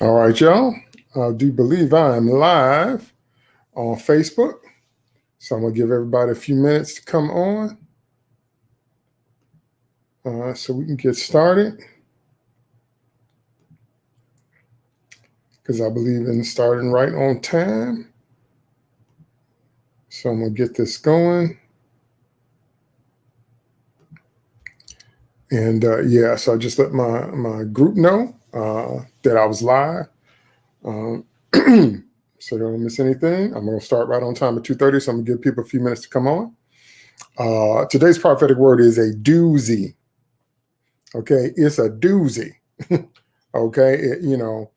All right, y'all. I do believe I am live on Facebook. So I'm going to give everybody a few minutes to come on uh, so we can get started. Because I believe in starting right on time. So I'm going to get this going. And uh, yeah, so I just let my, my group know uh, that I was live. Um, so don't miss anything. I'm going to start right on time at 2.30, so I'm going to give people a few minutes to come on. Uh, today's prophetic word is a doozy. Okay, it's a doozy. okay, it, you know,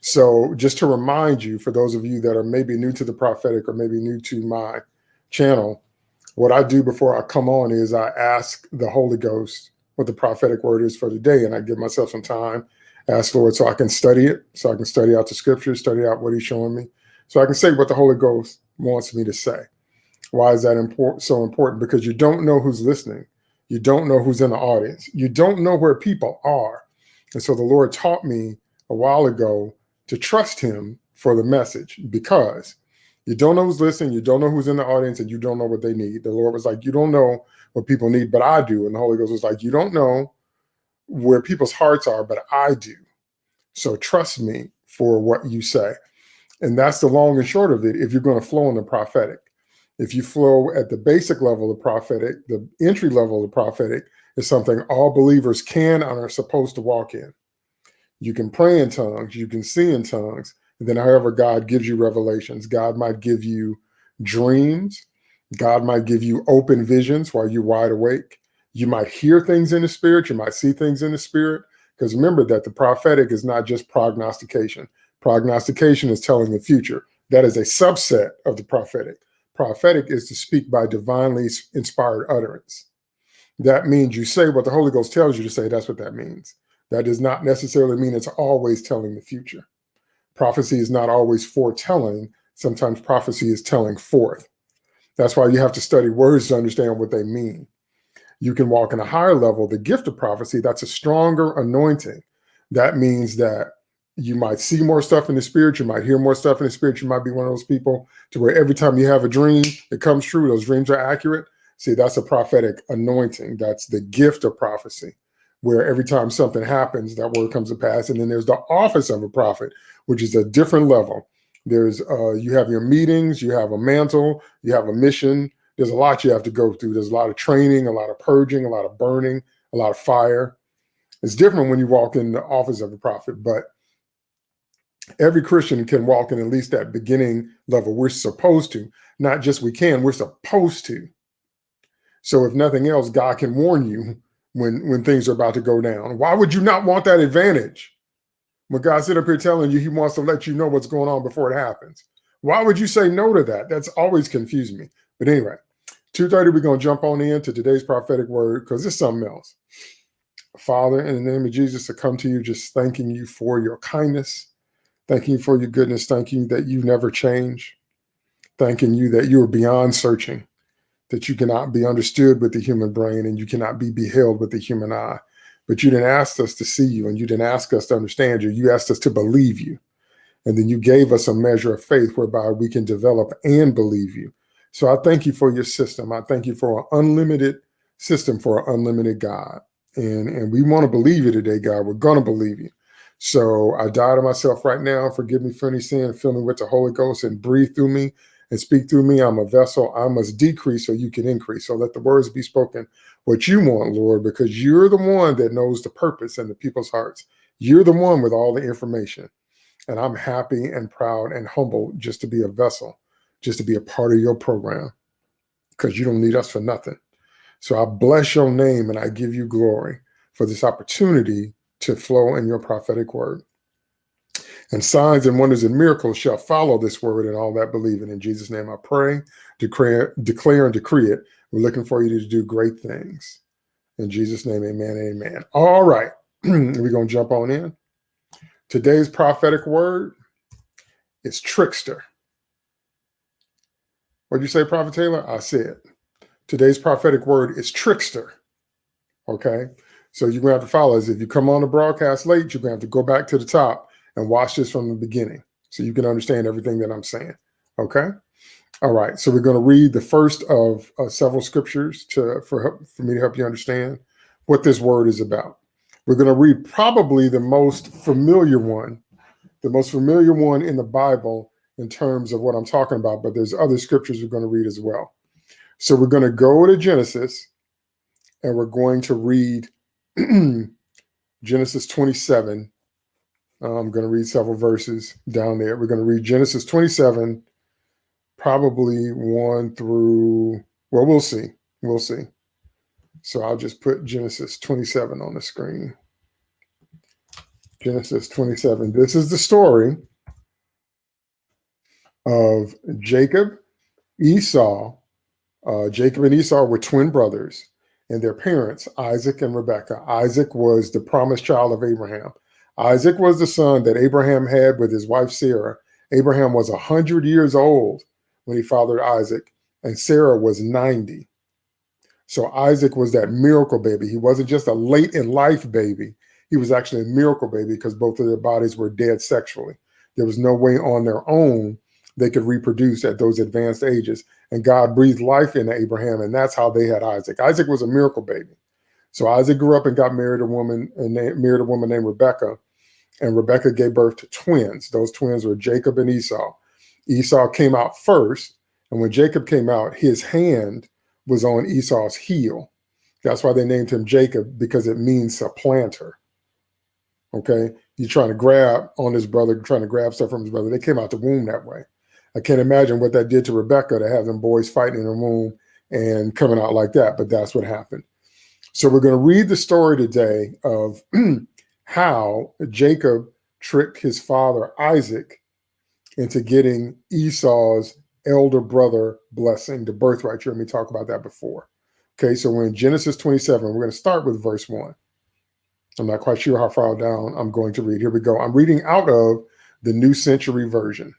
so just to remind you, for those of you that are maybe new to the prophetic or maybe new to my channel, what I do before I come on is I ask the Holy Ghost what the prophetic word is for the day, and I give myself some time ask Lord so I can study it, so I can study out the scriptures, study out what he's showing me, so I can say what the Holy Ghost wants me to say. Why is that important? so important? Because you don't know who's listening. You don't know who's in the audience. You don't know where people are. And so the Lord taught me a while ago to trust him for the message because you don't know who's listening. You don't know who's in the audience and you don't know what they need. The Lord was like, you don't know what people need, but I do. And the Holy Ghost was like, you don't know where people's hearts are, but I do. So trust me for what you say. And that's the long and short of it if you're going to flow in the prophetic. If you flow at the basic level of prophetic, the entry level of prophetic is something all believers can and are supposed to walk in. You can pray in tongues, you can see in tongues, and then however God gives you revelations, God might give you dreams, God might give you open visions while you're wide awake. You might hear things in the spirit, you might see things in the spirit. Because remember that the prophetic is not just prognostication. Prognostication is telling the future. That is a subset of the prophetic. Prophetic is to speak by divinely inspired utterance. That means you say what the Holy Ghost tells you to say. That's what that means. That does not necessarily mean it's always telling the future. Prophecy is not always foretelling. Sometimes prophecy is telling forth. That's why you have to study words to understand what they mean you can walk in a higher level, the gift of prophecy, that's a stronger anointing. That means that you might see more stuff in the spirit, you might hear more stuff in the spirit, you might be one of those people to where every time you have a dream, it comes true, those dreams are accurate. See, that's a prophetic anointing. That's the gift of prophecy, where every time something happens, that word comes to pass. And then there's the office of a prophet, which is a different level. There's uh, you have your meetings, you have a mantle, you have a mission, there's a lot you have to go through. There's a lot of training, a lot of purging, a lot of burning, a lot of fire. It's different when you walk in the office of a prophet, but every Christian can walk in at least that beginning level. We're supposed to, not just we can, we're supposed to. So if nothing else, God can warn you when, when things are about to go down. Why would you not want that advantage? When God sit up here telling you he wants to let you know what's going on before it happens. Why would you say no to that? That's always confused me. But anyway, 2.30, we're going to jump on into today's prophetic word because it's something else. Father, in the name of Jesus, to come to you just thanking you for your kindness, thanking you for your goodness, thanking you that you never change, thanking you that you are beyond searching, that you cannot be understood with the human brain and you cannot be beheld with the human eye. But you didn't ask us to see you and you didn't ask us to understand you. You asked us to believe you. And then you gave us a measure of faith whereby we can develop and believe you. So I thank you for your system. I thank you for an unlimited system for an unlimited God. And, and we want to believe you today, God. We're going to believe you. So I die to myself right now. Forgive me for any sin. Fill me with the Holy Ghost and breathe through me and speak through me. I'm a vessel. I must decrease so you can increase. So let the words be spoken what you want, Lord, because you're the one that knows the purpose in the people's hearts. You're the one with all the information. And I'm happy and proud and humble just to be a vessel just to be a part of your program because you don't need us for nothing. So I bless your name and I give you glory for this opportunity to flow in your prophetic word. And signs and wonders and miracles shall follow this word and all that believe it. In Jesus' name I pray, declare, declare and decree it. We're looking for you to do great things. In Jesus' name, amen, amen. All right, we're going to jump on in. Today's prophetic word is trickster. What did you say, Prophet Taylor? I said. Today's prophetic word is trickster. Okay. So you're going to have to follow us. If you come on the broadcast late, you're going to have to go back to the top and watch this from the beginning so you can understand everything that I'm saying. Okay. All right. So we're going to read the first of uh, several scriptures to for for me to help you understand what this word is about. We're going to read probably the most familiar one, the most familiar one in the Bible in terms of what I'm talking about, but there's other scriptures we're going to read as well. So we're going to go to Genesis and we're going to read Genesis 27. I'm going to read several verses down there. We're going to read Genesis 27, probably one through, well, we'll see. We'll see. So I'll just put Genesis 27 on the screen. Genesis 27. This is the story of Jacob, Esau. Uh, Jacob and Esau were twin brothers, and their parents, Isaac and Rebekah. Isaac was the promised child of Abraham. Isaac was the son that Abraham had with his wife Sarah. Abraham was 100 years old when he fathered Isaac, and Sarah was 90. So Isaac was that miracle baby. He wasn't just a late in life baby. He was actually a miracle baby because both of their bodies were dead sexually. There was no way on their own they could reproduce at those advanced ages. And God breathed life into Abraham, and that's how they had Isaac. Isaac was a miracle baby. So Isaac grew up and got married a woman and married a woman named Rebecca, and Rebecca gave birth to twins. Those twins were Jacob and Esau. Esau came out first, and when Jacob came out, his hand was on Esau's heel. That's why they named him Jacob because it means supplanter. Okay, You're trying to grab on his brother, trying to grab stuff from his brother. They came out the womb that way. I can't imagine what that did to Rebecca to have them boys fighting in a room and coming out like that, but that's what happened. So we're going to read the story today of how Jacob tricked his father Isaac into getting Esau's elder brother blessing, the birthright. You heard me talk about that before. Okay, so we're in Genesis 27. We're going to start with verse 1. I'm not quite sure how far down I'm going to read. Here we go. I'm reading out of the New Century Version.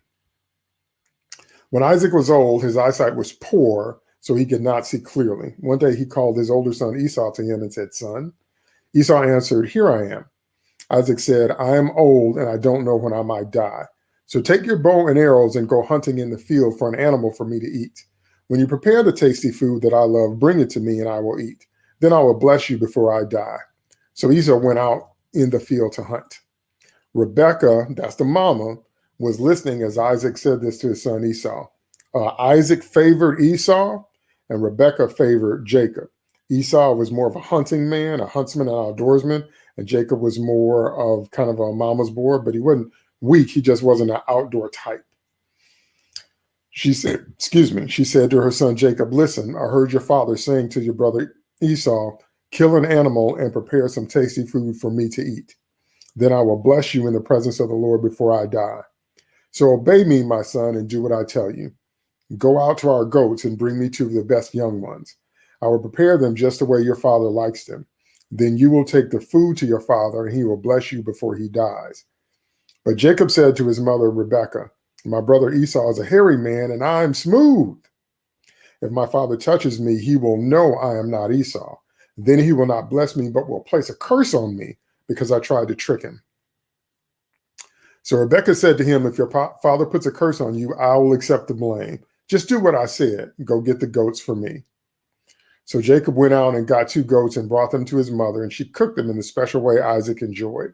When Isaac was old, his eyesight was poor, so he could not see clearly. One day he called his older son Esau to him and said, Son, Esau answered, Here I am. Isaac said, I am old and I don't know when I might die. So take your bow and arrows and go hunting in the field for an animal for me to eat. When you prepare the tasty food that I love, bring it to me and I will eat. Then I will bless you before I die. So Esau went out in the field to hunt. Rebecca, that's the mama, was listening as Isaac said this to his son Esau. Uh, Isaac favored Esau and Rebekah favored Jacob. Esau was more of a hunting man, a huntsman, an outdoorsman, and Jacob was more of kind of a mama's boy, but he wasn't weak. He just wasn't an outdoor type. She said, excuse me, she said to her son Jacob, listen, I heard your father saying to your brother Esau, kill an animal and prepare some tasty food for me to eat. Then I will bless you in the presence of the Lord before I die. So obey me, my son, and do what I tell you. Go out to our goats and bring me two of the best young ones. I will prepare them just the way your father likes them. Then you will take the food to your father, and he will bless you before he dies. But Jacob said to his mother, Rebekah, My brother Esau is a hairy man, and I am smooth. If my father touches me, he will know I am not Esau. Then he will not bless me, but will place a curse on me because I tried to trick him. So Rebecca said to him, If your father puts a curse on you, I will accept the blame. Just do what I said. Go get the goats for me. So Jacob went out and got two goats and brought them to his mother, and she cooked them in the special way Isaac enjoyed.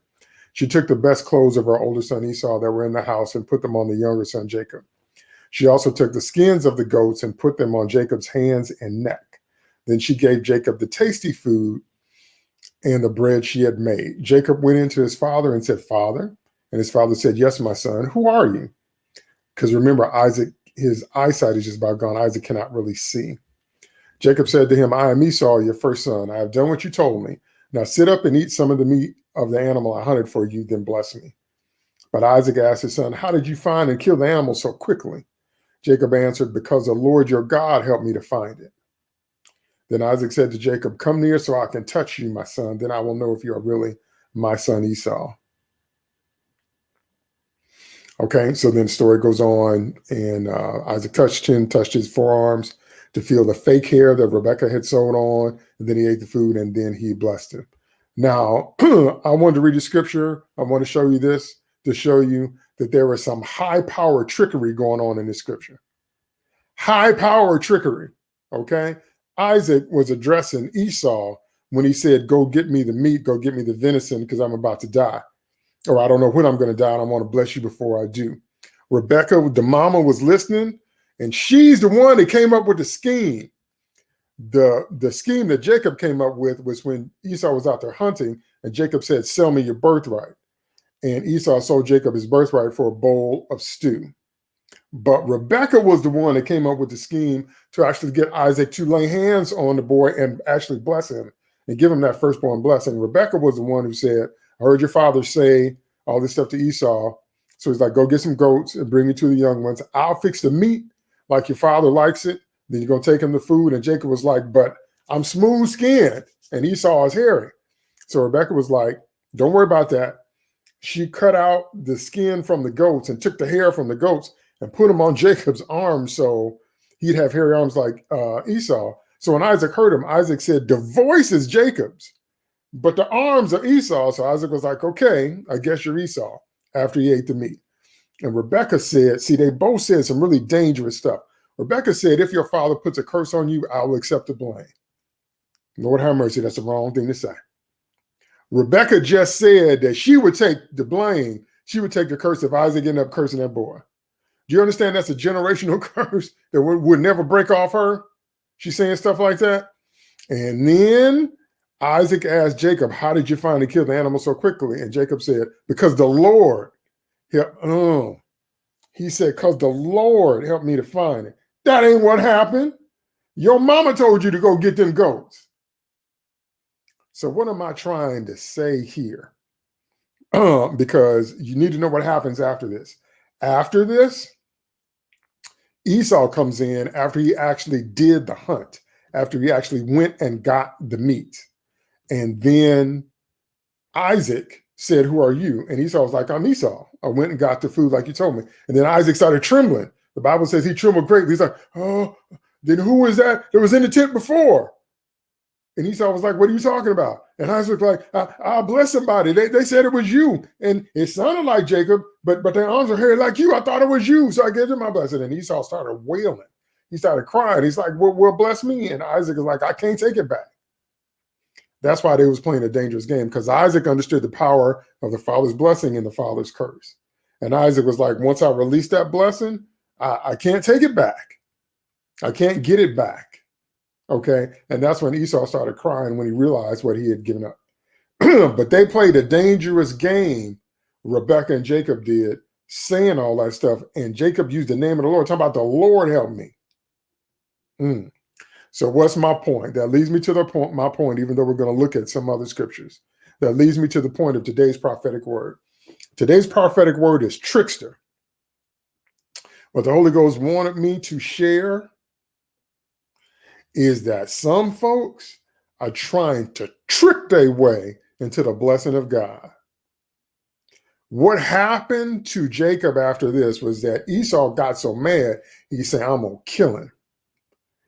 She took the best clothes of her older son Esau that were in the house and put them on the younger son Jacob. She also took the skins of the goats and put them on Jacob's hands and neck. Then she gave Jacob the tasty food and the bread she had made. Jacob went into his father and said, Father, and his father said, Yes, my son, who are you? Because remember, Isaac, his eyesight is just about gone. Isaac cannot really see. Jacob said to him, I am Esau, your first son. I have done what you told me. Now sit up and eat some of the meat of the animal I hunted for you, then bless me. But Isaac asked his son, How did you find and kill the animal so quickly? Jacob answered, Because the Lord your God helped me to find it. Then Isaac said to Jacob, Come near so I can touch you, my son. Then I will know if you are really my son Esau. Okay, so then the story goes on, and uh, Isaac touched him, touched his forearms to feel the fake hair that Rebecca had sewn on, and then he ate the food, and then he blessed him. Now, I wanted to read the scripture. I want to show you this to show you that there was some high power trickery going on in this scripture. High power trickery. Okay. Isaac was addressing Esau when he said, Go get me the meat, go get me the venison, because I'm about to die. Or I don't know when I'm going to die, and I want to bless you before I do. Rebecca, the mama, was listening, and she's the one that came up with the scheme. The, the scheme that Jacob came up with was when Esau was out there hunting, and Jacob said, Sell me your birthright. And Esau sold Jacob his birthright for a bowl of stew. But Rebecca was the one that came up with the scheme to actually get Isaac to lay hands on the boy and actually bless him and give him that firstborn blessing. Rebecca was the one who said, I heard your father say all this stuff to Esau. So he's like, go get some goats and bring me to the young ones. I'll fix the meat like your father likes it. Then you're going to take him the food. And Jacob was like, but I'm smooth skinned. And Esau is hairy. So Rebecca was like, don't worry about that. She cut out the skin from the goats and took the hair from the goats and put them on Jacob's arms so he'd have hairy arms like uh, Esau. So when Isaac heard him, Isaac said, the voice is Jacob's, but the arms are Esau. So Isaac was like, okay, I guess you're Esau after he ate the meat. And Rebecca said, see, they both said some really dangerous stuff. Rebecca said, if your father puts a curse on you, I will accept the blame. Lord have mercy, that's the wrong thing to say. Rebecca just said that she would take the blame. She would take the curse if Isaac ended up cursing that boy. Do you understand that's a generational curse that would, would never break off her? She's saying stuff like that. And then Isaac asked Jacob, How did you finally kill the animal so quickly? And Jacob said, Because the Lord helped. Oh. He said, Because the Lord helped me to find it. That ain't what happened. Your mama told you to go get them goats. So, what am I trying to say here? Uh, because you need to know what happens after this. After this, Esau comes in after he actually did the hunt, after he actually went and got the meat. And then Isaac said, Who are you? And Esau was like, I'm Esau. I went and got the food like you told me. And then Isaac started trembling. The Bible says he trembled greatly. He's like, Oh, then who was that that was in the tent before? And Esau was like, What are you talking about? And Isaac was like, I, will bless somebody. They, they said it was you. And it sounded like Jacob, but but their arms are hairy like you. I thought it was you. So I gave him my blessing. And Esau started wailing. He started crying. He's like, well, well, bless me. And Isaac is like, I can't take it back. That's why they was playing a dangerous game because Isaac understood the power of the father's blessing and the father's curse. And Isaac was like, once I release that blessing, I, I can't take it back. I can't get it back. Okay. And that's when Esau started crying when he realized what he had given up. but they played a dangerous game, Rebecca and Jacob did, saying all that stuff. And Jacob used the name of the Lord, talking about the Lord help me. Mm. So what's my point? That leads me to the point, my point, even though we're going to look at some other scriptures. That leads me to the point of today's prophetic word. Today's prophetic word is trickster. What the Holy Ghost wanted me to share is that some folks are trying to trick their way into the blessing of God. What happened to Jacob after this was that Esau got so mad, he said, I'm going to kill him.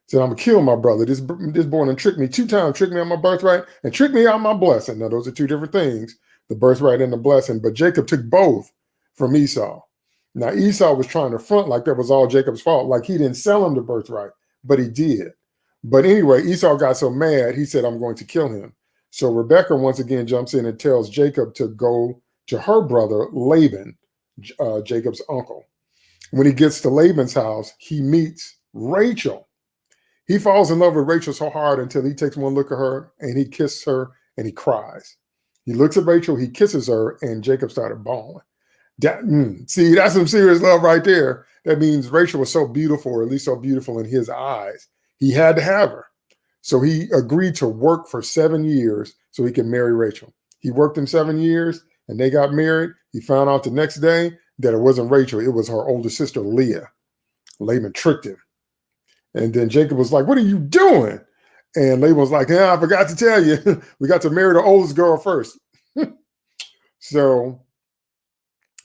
Said, I'm to kill my brother. This, this boy done tricked me two times, tricked me on my birthright and tricked me on my blessing. Now, those are two different things, the birthright and the blessing. But Jacob took both from Esau. Now, Esau was trying to front like that was all Jacob's fault, like he didn't sell him the birthright, but he did. But anyway, Esau got so mad, he said, I'm going to kill him. So Rebecca once again jumps in and tells Jacob to go to her brother, Laban, uh, Jacob's uncle. When he gets to Laban's house, he meets Rachel. He falls in love with Rachel so hard until he takes one look at her and he kisses her and he cries. He looks at Rachel, he kisses her, and Jacob started bawling. That, mm, see, that's some serious love right there. That means Rachel was so beautiful, or at least so beautiful in his eyes, he had to have her. So he agreed to work for seven years so he could marry Rachel. He worked them seven years and they got married. He found out the next day that it wasn't Rachel, it was her older sister, Leah. Laban tricked him. And then Jacob was like, What are you doing? And Laban was like, Yeah, I forgot to tell you. we got to marry the oldest girl first. so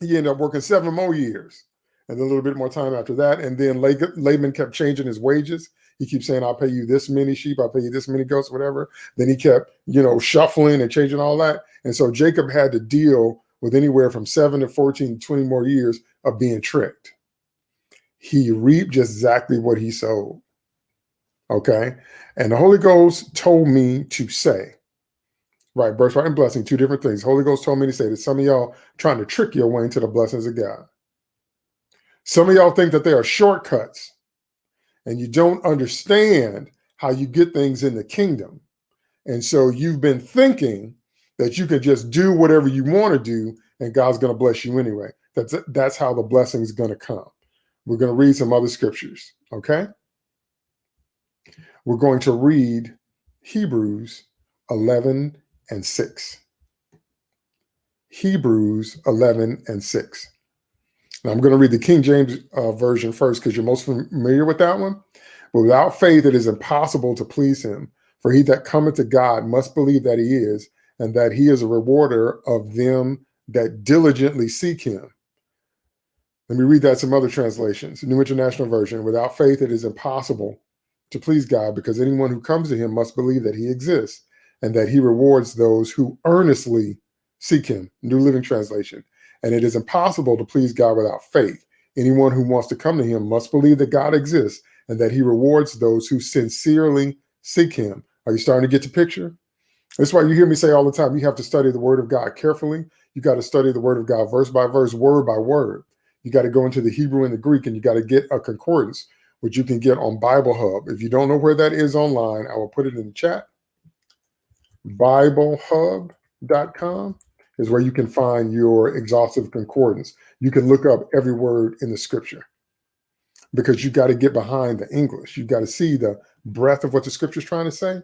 he ended up working seven more years and a little bit more time after that. And then Laban kept changing his wages. He keeps saying, I'll pay you this many sheep, I'll pay you this many goats, whatever. Then he kept, you know, shuffling and changing all that. And so Jacob had to deal with anywhere from seven to 14, 20 more years of being tricked. He reaped just exactly what he sowed. Okay. And the Holy Ghost told me to say, right, birthright and blessing, two different things. Holy Ghost told me to say that some of y'all trying to trick your way into the blessings of God. Some of y'all think that there are shortcuts and you don't understand how you get things in the kingdom. And so you've been thinking that you can just do whatever you want to do and God's going to bless you anyway. That's that's how the blessing is going to come. We're going to read some other scriptures, okay? We're going to read Hebrews 11 and 6. Hebrews 11 and 6. Now I'm going to read the King James uh, version first because you're most familiar with that one. But without faith, it is impossible to please him. For he that cometh to God must believe that he is, and that he is a rewarder of them that diligently seek him. Let me read that some other translations. New International Version. Without faith, it is impossible to please God because anyone who comes to him must believe that he exists and that he rewards those who earnestly seek him. New Living Translation. And it is impossible to please God without faith. Anyone who wants to come to him must believe that God exists and that he rewards those who sincerely seek him. Are you starting to get the picture? That's why you hear me say all the time, you have to study the word of God carefully. You got to study the word of God verse by verse, word by word. You got to go into the Hebrew and the Greek and you got to get a concordance, which you can get on Bible Hub. If you don't know where that is online, I will put it in the chat. BibleHub.com is where you can find your exhaustive concordance. You can look up every word in the scripture because you got to get behind the English. You got to see the breadth of what the scripture is trying to say.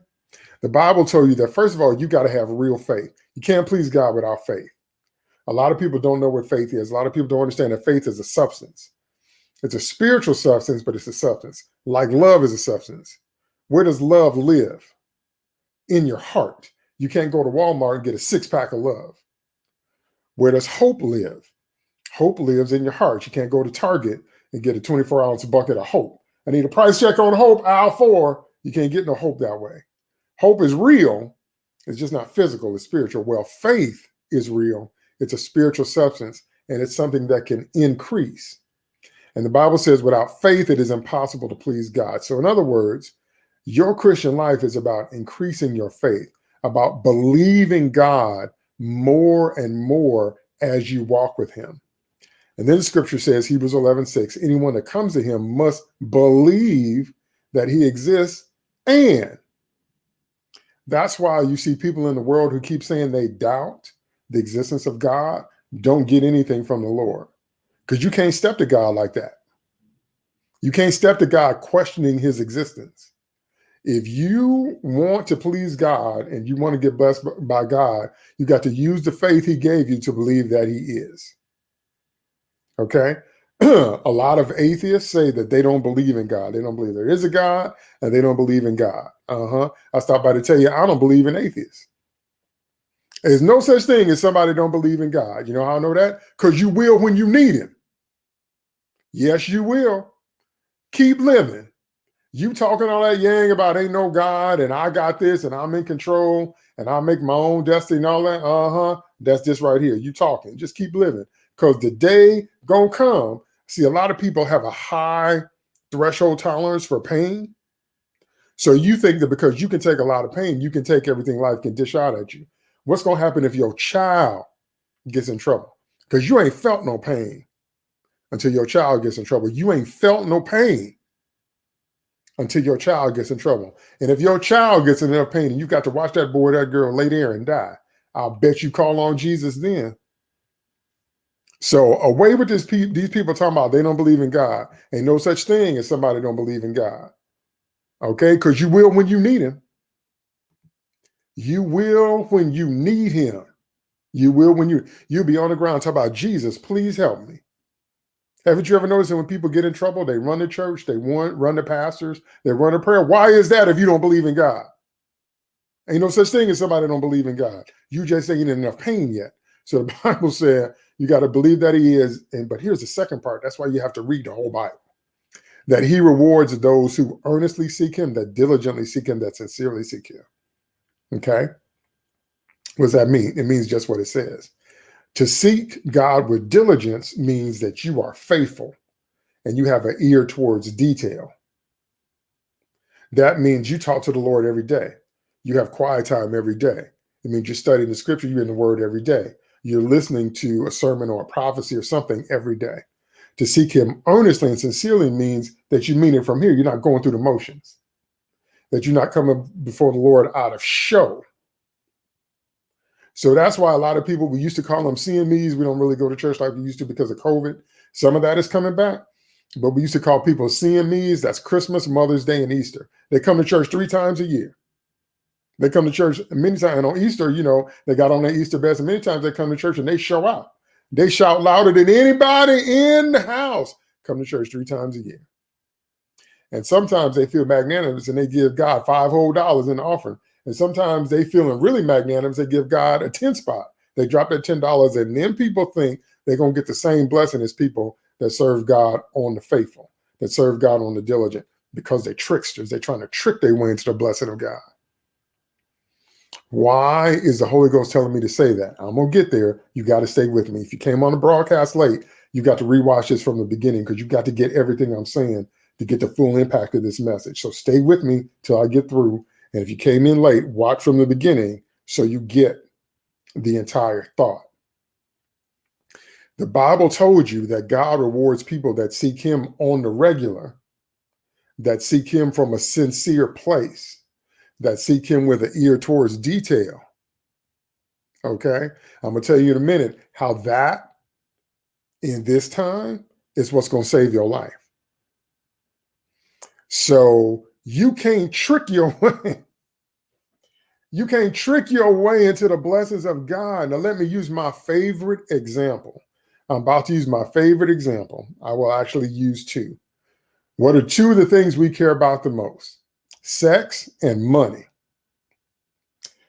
The Bible told you that, first of all, you got to have real faith. You can't please God without faith. A lot of people don't know what faith is. A lot of people don't understand that faith is a substance. It's a spiritual substance, but it's a substance. Like love is a substance. Where does love live? In your heart. You can't go to Walmart and get a six pack of love. Where does hope live? Hope lives in your heart. You can't go to Target and get a 24 ounce bucket of hope. I need a price check on hope, aisle four. You can't get no hope that way. Hope is real. It's just not physical, it's spiritual. Well, faith is real. It's a spiritual substance and it's something that can increase. And the Bible says, without faith, it is impossible to please God. So, in other words, your Christian life is about increasing your faith, about believing God more and more as you walk with Him. And then the scripture says, Hebrews 11, 6, anyone that comes to Him must believe that He exists and that's why you see people in the world who keep saying they doubt the existence of God don't get anything from the Lord because you can't step to God like that. You can't step to God questioning his existence. If you want to please God and you want to get blessed by God, you got to use the faith he gave you to believe that he is. Okay? a lot of atheists say that they don't believe in God. They don't believe there is a God and they don't believe in God. Uh-huh. I stopped by to tell you I don't believe in atheists. There's no such thing as somebody don't believe in God. You know how I know that? Because you will when you need him. Yes, you will. Keep living. You talking all that yang about ain't no God and I got this and I'm in control and I make my own destiny and all that. Uh-huh. That's this right here. You talking. Just keep living. Because the day gonna come See, a lot of people have a high threshold tolerance for pain. So you think that because you can take a lot of pain, you can take everything life can dish out at you. What's going to happen if your child gets in trouble? Because you ain't felt no pain until your child gets in trouble. You ain't felt no pain until your child gets in trouble. And if your child gets in enough pain and you got to watch that boy, that girl lay there and die, I'll bet you call on Jesus then. So away with this pe these people talking about they don't believe in God. Ain't no such thing as somebody don't believe in God. Okay, because you will when you need him. You will when you need him. You will when you you'll be on the ground talk about Jesus, please help me. Haven't you ever noticed that when people get in trouble, they run to church, they want run to pastors, they run to prayer? Why is that if you don't believe in God? Ain't no such thing as somebody don't believe in God. You just ain't in enough pain yet. So the Bible said you got to believe that he is. And but here's the second part. That's why you have to read the whole Bible. That he rewards those who earnestly seek him, that diligently seek him, that sincerely seek him. Okay. What does that mean? It means just what it says. To seek God with diligence means that you are faithful and you have an ear towards detail. That means you talk to the Lord every day. You have quiet time every day. It means you're studying the scripture, you're in the word every day. You're listening to a sermon or a prophecy or something every day. To seek him earnestly and sincerely means that you mean it from here. You're not going through the motions, that you're not coming before the Lord out of show. So that's why a lot of people, we used to call them CMEs. We don't really go to church like we used to because of COVID. Some of that is coming back. But we used to call people CMEs. That's Christmas, Mother's Day, and Easter. They come to church three times a year. They come to church many times. And on Easter, you know, they got on their Easter best. And many times they come to church and they show out. They shout louder than anybody in the house. Come to church three times a year. And sometimes they feel magnanimous and they give God five whole dollars in offering. And sometimes they feeling really magnanimous. They give God a 10 spot. They drop that $10 and then people think they're going to get the same blessing as people that serve God on the faithful, that serve God on the diligent because they're tricksters. They're trying to trick their way into the blessing of God. Why is the Holy Ghost telling me to say that? I'm going to get there. You got to stay with me. If you came on the broadcast late, you got to rewatch this from the beginning because you got to get everything I'm saying to get the full impact of this message. So stay with me till I get through. And if you came in late, watch from the beginning so you get the entire thought. The Bible told you that God rewards people that seek him on the regular, that seek him from a sincere place, that seek him with an ear towards detail. Okay. I'm to tell you in a minute how that in this time is what's going to save your life. So you can't trick your way. You can't trick your way into the blessings of God. Now, let me use my favorite example. I'm about to use my favorite example. I will actually use two. What are two of the things we care about the most? Sex and money.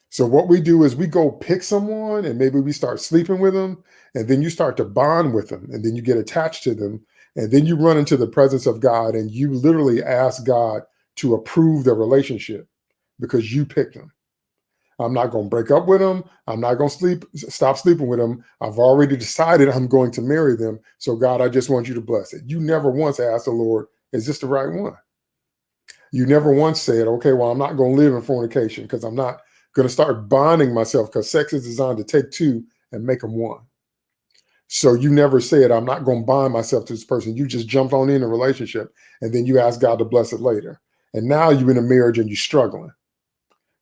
So what we do is we go pick someone and maybe we start sleeping with them and then you start to bond with them and then you get attached to them and then you run into the presence of God and you literally ask God to approve the relationship because you picked them. I'm not going to break up with them. I'm not going to sleep, stop sleeping with them. I've already decided I'm going to marry them. So God, I just want you to bless it. You never once asked the Lord, is this the right one? You never once said, okay, well, I'm not going to live in fornication because I'm not going to start bonding myself because sex is designed to take two and make them one. So you never said, I'm not going to bind myself to this person. You just jumped on in a relationship and then you ask God to bless it later. And now you're in a marriage and you're struggling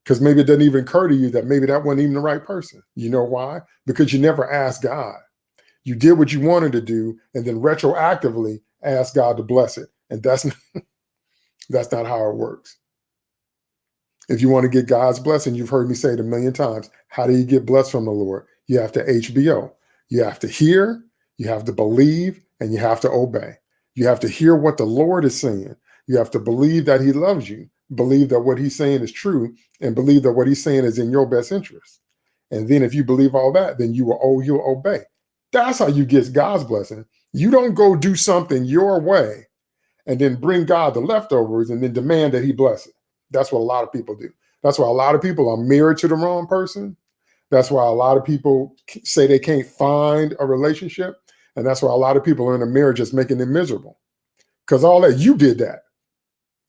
because maybe it doesn't even occur to you that maybe that wasn't even the right person. You know why? Because you never asked God. You did what you wanted to do and then retroactively asked God to bless it. And that's not, that's not how it works. If you want to get God's blessing, you've heard me say it a million times. How do you get blessed from the Lord? You have to HBO. You have to hear, you have to believe, and you have to obey. You have to hear what the Lord is saying. You have to believe that he loves you believe that what he's saying is true and believe that what he's saying is in your best interest. And then if you believe all that, then you will oh, you'll obey. That's how you get God's blessing. You don't go do something your way and then bring God the leftovers and then demand that he bless it. That's what a lot of people do. That's why a lot of people are married to the wrong person. That's why a lot of people say they can't find a relationship. And that's why a lot of people are in a marriage that's making them miserable. Because all that, you did that.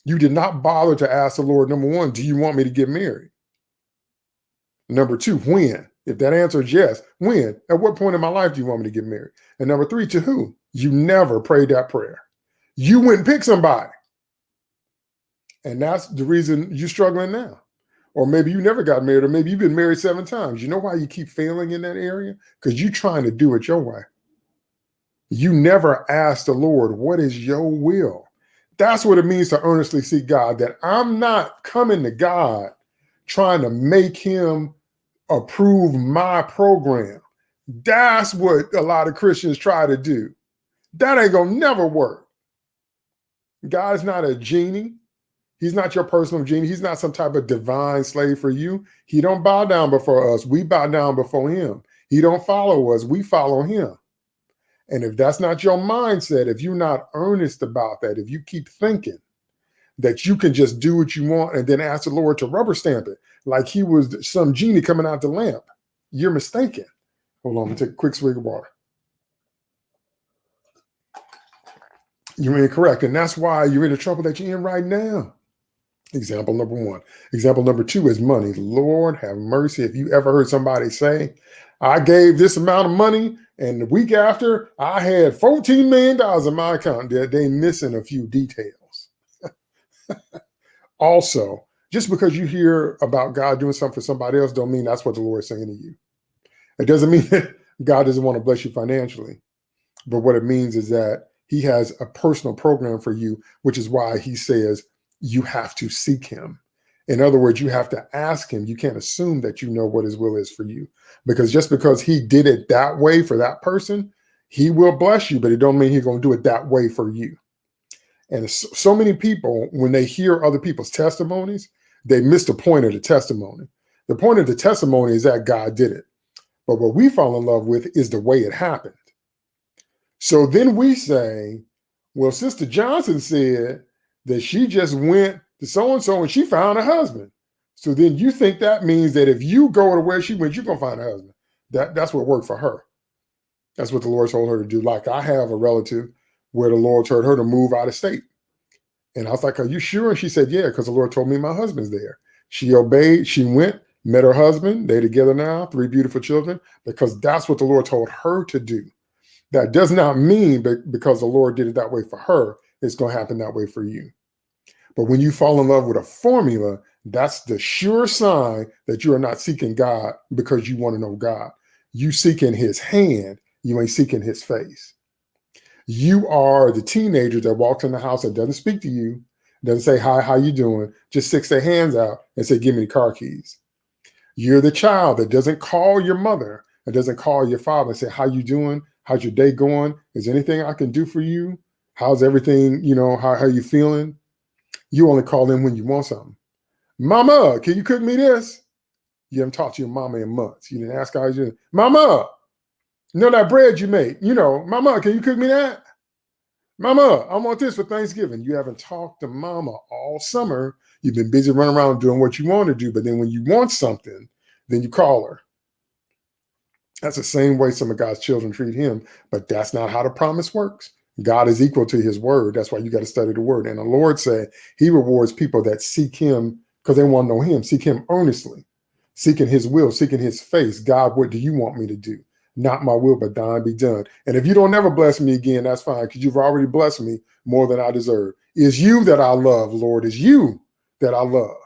You did not bother to ask the Lord, number one, do you want me to get married? Number two, when? If that answer is yes, when? At what point in my life do you want me to get married? And number three, to who? You never prayed that prayer. You went and pick somebody. And that's the reason you're struggling now. Or maybe you never got married, or maybe you've been married seven times. You know why you keep failing in that area? Because you're trying to do it your way. You never ask the Lord, what is your will? That's what it means to earnestly seek God, that I'm not coming to God trying to make him approve my program. That's what a lot of Christians try to do. That ain't gonna never work. God's not a genie. He's not your personal genie. He's not some type of divine slave for you. He don't bow down before us. We bow down before him. He don't follow us. We follow him. And if that's not your mindset, if you're not earnest about that, if you keep thinking that you can just do what you want and then ask the Lord to rubber stamp it like he was some genie coming out the lamp, you're mistaken. Hold on, let me take a quick swig of water. You're incorrect. And that's why you're in the trouble that you're in right now. Example number one. Example number two is money. Lord have mercy. If you ever heard somebody say, I gave this amount of money, and the week after I had $14 million in my account, they're, they missing a few details. also, just because you hear about God doing something for somebody else, don't mean that's what the Lord is saying to you. It doesn't mean that God doesn't want to bless you financially. But what it means is that he has a personal program for you, which is why he says you have to seek him. In other words, you have to ask him. You can't assume that you know what his will is for you. Because just because he did it that way for that person, he will bless you, but it don't mean he's going to do it that way for you. And so many people, when they hear other people's testimonies, they miss the point of the testimony. The point of the testimony is that God did it. But what we fall in love with is the way it happened. So then we say, well, Sister Johnson said that she just went to so and so and she found a husband. So then you think that means that if you go to where she went, you're gonna find a husband. That that's what worked for her. That's what the Lord told her to do. Like I have a relative where the Lord told her to move out of state. And I was like, Are you sure? And she said, Yeah, because the Lord told me my husband's there. She obeyed, she went, met her husband. They're together now, three beautiful children, because that's what the Lord told her to do. That does not mean because the Lord did it that way for her, it's going to happen that way for you. But when you fall in love with a formula, that's the sure sign that you are not seeking God because you want to know God. You seeking his hand, you ain't seeking his face. You are the teenager that walks in the house that doesn't speak to you, doesn't say, hi, how you doing? Just sticks their hands out and say, give me the car keys. You're the child that doesn't call your mother and doesn't call your father and say, how you doing? How's your day going? Is anything I can do for you? How's everything, you know, how, how you feeling? You only call in when you want something. Mama, can you cook me this? You haven't talked to your mama in months. You didn't ask how you. Mama, you know that bread you make? You know, Mama, can you cook me that? Mama, I want this for Thanksgiving. You haven't talked to mama all summer. You've been busy running around doing what you want to do. But then when you want something, then you call her. That's the same way some of God's children treat him, but that's not how the promise works. God is equal to his word. That's why you got to study the word. And the Lord said he rewards people that seek him because they want to know him, seek him earnestly, seeking his will, seeking his face. God, what do you want me to do? Not my will, but thine be done. And if you don't ever bless me again, that's fine because you've already blessed me more than I deserve. Is you that I love, Lord, is you that I love.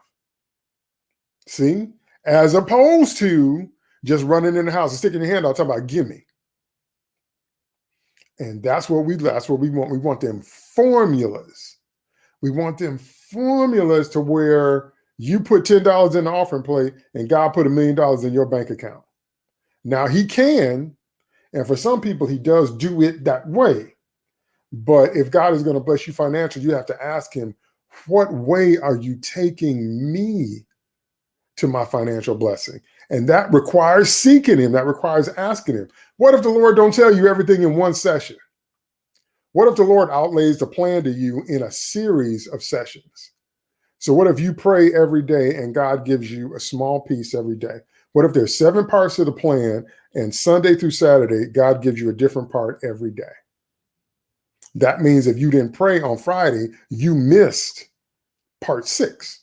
See, as opposed to just running in the house and sticking your hand out, talking about give me. And that's what we that's what we want. We want them formulas. We want them formulas to where you put $10 in the offering plate and God put a million dollars in your bank account. Now he can, and for some people, he does do it that way. But if God is going to bless you financially, you have to ask him, what way are you taking me to my financial blessing? And that requires seeking him. That requires asking him. What if the Lord don't tell you everything in one session? What if the Lord outlays the plan to you in a series of sessions? So what if you pray every day and God gives you a small piece every day? What if there's seven parts of the plan and Sunday through Saturday, God gives you a different part every day? That means if you didn't pray on Friday, you missed part six.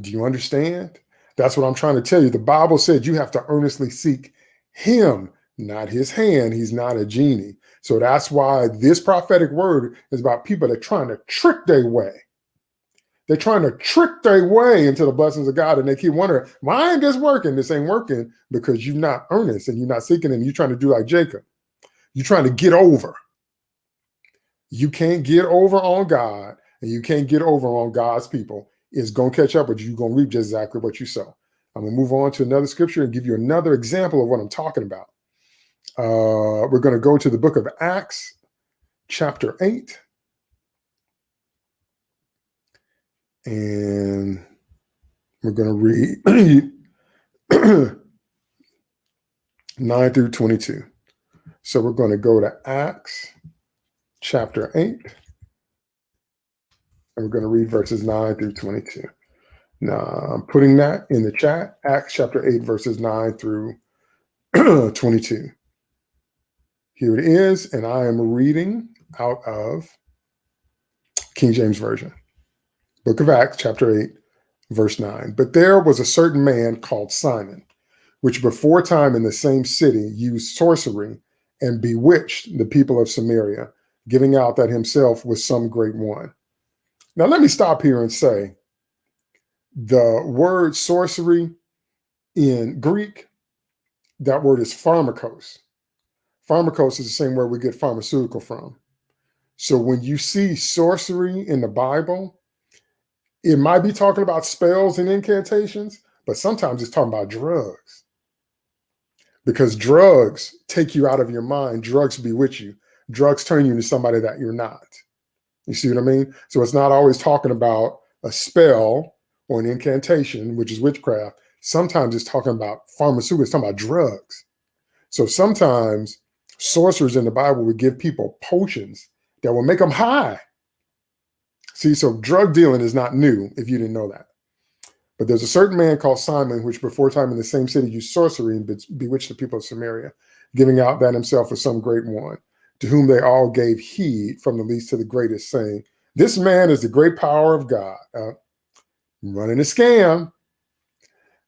Do you understand? That's what I'm trying to tell you. The Bible said you have to earnestly seek him, not his hand. He's not a genie. So that's why this prophetic word is about people that are trying to trick their way. They're trying to trick their way into the blessings of God. And they keep wondering, why ain't this working? This ain't working because you're not earnest and you're not seeking and you're trying to do like Jacob. You're trying to get over. You can't get over on God and you can't get over on God's people is going to catch up with you. You're going to reap just exactly what you sow. I'm going to move on to another scripture and give you another example of what I'm talking about. Uh, we're going to go to the book of Acts, chapter 8. And we're going to read 9 through 22. So we're going to go to Acts chapter 8. And we're going to read verses 9 through 22. Now, I'm putting that in the chat, Acts chapter 8, verses 9 through 22. Here it is, and I am reading out of King James Version. Book of Acts, chapter 8, verse 9. But there was a certain man called Simon, which before time in the same city used sorcery and bewitched the people of Samaria, giving out that himself was some great one. Now, let me stop here and say the word sorcery in Greek, that word is pharmakos. Pharmakos is the same word we get pharmaceutical from. So when you see sorcery in the Bible, it might be talking about spells and incantations, but sometimes it's talking about drugs. Because drugs take you out of your mind, drugs bewitch you, drugs turn you into somebody that you're not. You see what I mean? So it's not always talking about a spell or an incantation, which is witchcraft. Sometimes it's talking about pharmaceuticals, it's talking about drugs. So sometimes sorcerers in the Bible would give people potions that will make them high. See, so drug dealing is not new if you didn't know that. But there's a certain man called Simon, which before time in the same city used sorcery and bewitched the people of Samaria, giving out that himself was some great one, to whom they all gave heed from the least to the greatest, saying, This man is the great power of God, uh, running a scam.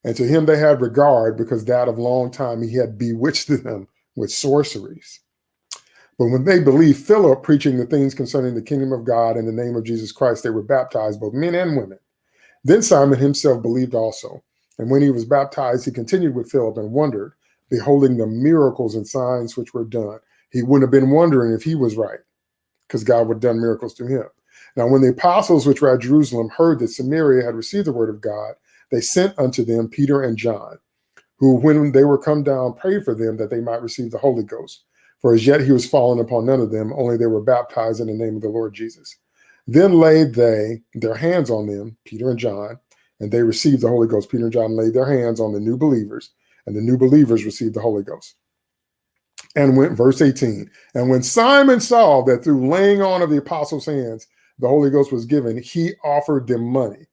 And to him they had regard, because that of long time he had bewitched them with sorceries. But when they believed Philip preaching the things concerning the kingdom of God in the name of Jesus Christ, they were baptized, both men and women. Then Simon himself believed also. And when he was baptized, he continued with Philip and wondered, beholding the miracles and signs which were done. He wouldn't have been wondering if he was right, because God would have done miracles to him. Now, when the apostles which were at Jerusalem heard that Samaria had received the word of God, they sent unto them Peter and John, who, when they were come down, prayed for them that they might receive the Holy Ghost. For as yet he was fallen upon none of them, only they were baptized in the name of the Lord Jesus. Then laid they their hands on them, Peter and John, and they received the Holy Ghost. Peter and John laid their hands on the new believers, and the new believers received the Holy Ghost. And went, verse 18, and when Simon saw that through laying on of the apostles' hands, the Holy Ghost was given, he offered them money,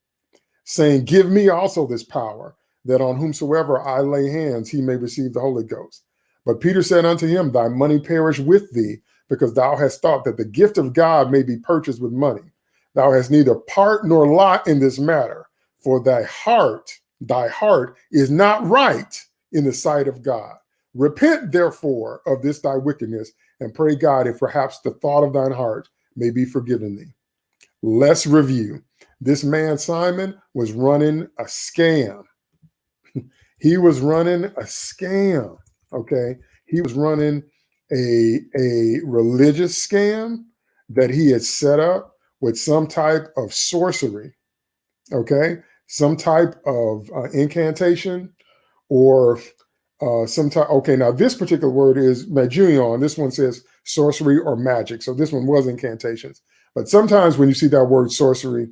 saying, Give me also this power, that on whomsoever I lay hands, he may receive the Holy Ghost. But Peter said unto him, Thy money perish with thee, because thou hast thought that the gift of God may be purchased with money. Thou hast neither part nor lot in this matter, for thy heart, thy heart is not right in the sight of God. Repent therefore of this thy wickedness, and pray God if perhaps the thought of thine heart may be forgiven thee. Let's review. This man, Simon, was running a scam. he was running a scam. Okay. He was running a, a religious scam that he had set up with some type of sorcery. Okay. Some type of uh, incantation or uh, some type. Okay. Now, this particular word is magion. This one says sorcery or magic. So this one was incantations. But sometimes when you see that word sorcery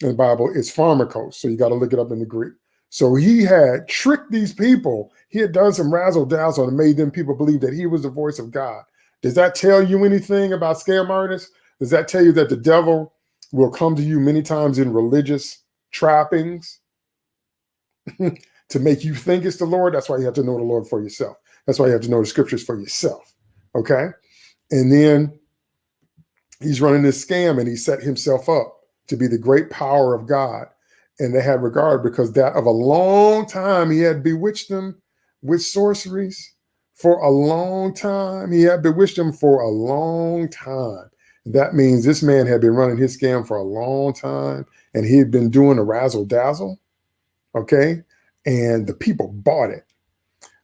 in the Bible, it's pharmakos. So you got to look it up in the Greek. So he had tricked these people. He had done some razzle dazzle and made them people believe that he was the voice of God. Does that tell you anything about scam artists? Does that tell you that the devil will come to you many times in religious trappings to make you think it's the Lord? That's why you have to know the Lord for yourself. That's why you have to know the scriptures for yourself. Okay. And then he's running this scam and he set himself up to be the great power of God and they had regard because that of a long time he had bewitched them with sorceries for a long time. He had bewitched them for a long time. That means this man had been running his scam for a long time and he had been doing a razzle dazzle. Okay. And the people bought it.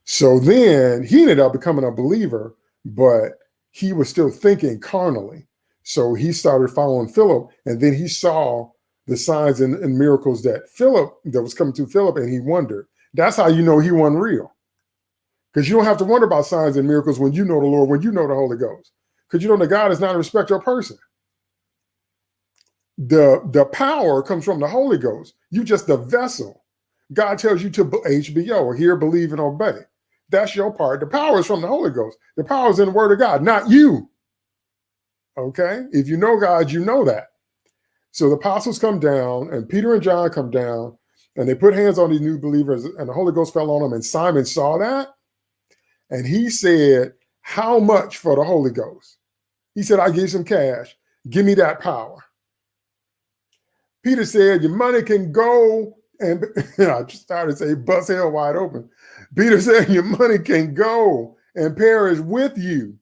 So then he ended up becoming a believer, but he was still thinking carnally. So he started following Philip and then he saw the signs and, and miracles that Philip, that was coming to Philip, and he wondered. That's how you know he won real. Because you don't have to wonder about signs and miracles when you know the Lord, when you know the Holy Ghost. Because you know that God is not a respecter of person. The, the power comes from the Holy Ghost. You just the vessel. God tells you to HBO or hear, believe, and obey. That's your part. The power is from the Holy Ghost. The power is in the word of God, not you. Okay? If you know God, you know that. So the apostles come down, and Peter and John come down, and they put hands on these new believers, and the Holy Ghost fell on them. And Simon saw that. And he said, How much for the Holy Ghost? He said, I give some cash. Give me that power. Peter said, Your money can go. And I just started to say, bust hell wide open. Peter said, Your money can go and perish with you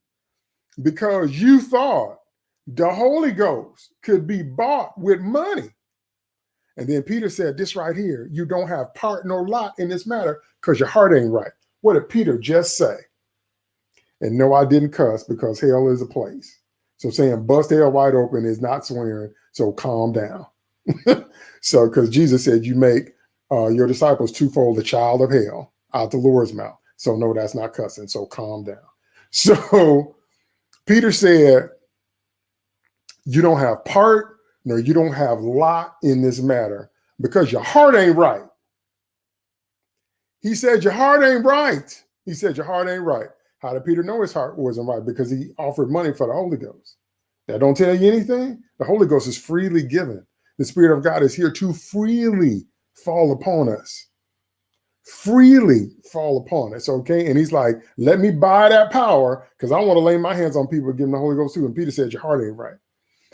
because you thought the Holy Ghost could be bought with money. And then Peter said, This right here, you don't have part nor lot in this matter because your heart ain't right. What did Peter just say? And no, I didn't cuss because hell is a place. So saying bust hell wide open is not swearing. So calm down. so because Jesus said you make uh, your disciples twofold the child of hell out the Lord's mouth. So no, that's not cussing. So calm down. So Peter said, you don't have part, no, you don't have lot in this matter because your heart ain't right. He said, your heart ain't right. He said, your heart ain't right. How did Peter know his heart wasn't right? Because he offered money for the Holy Ghost. That don't tell you anything. The Holy Ghost is freely given. The Spirit of God is here to freely fall upon us. Freely fall upon us, okay? And he's like, let me buy that power because I want to lay my hands on people give them the Holy Ghost too. And Peter said, your heart ain't right.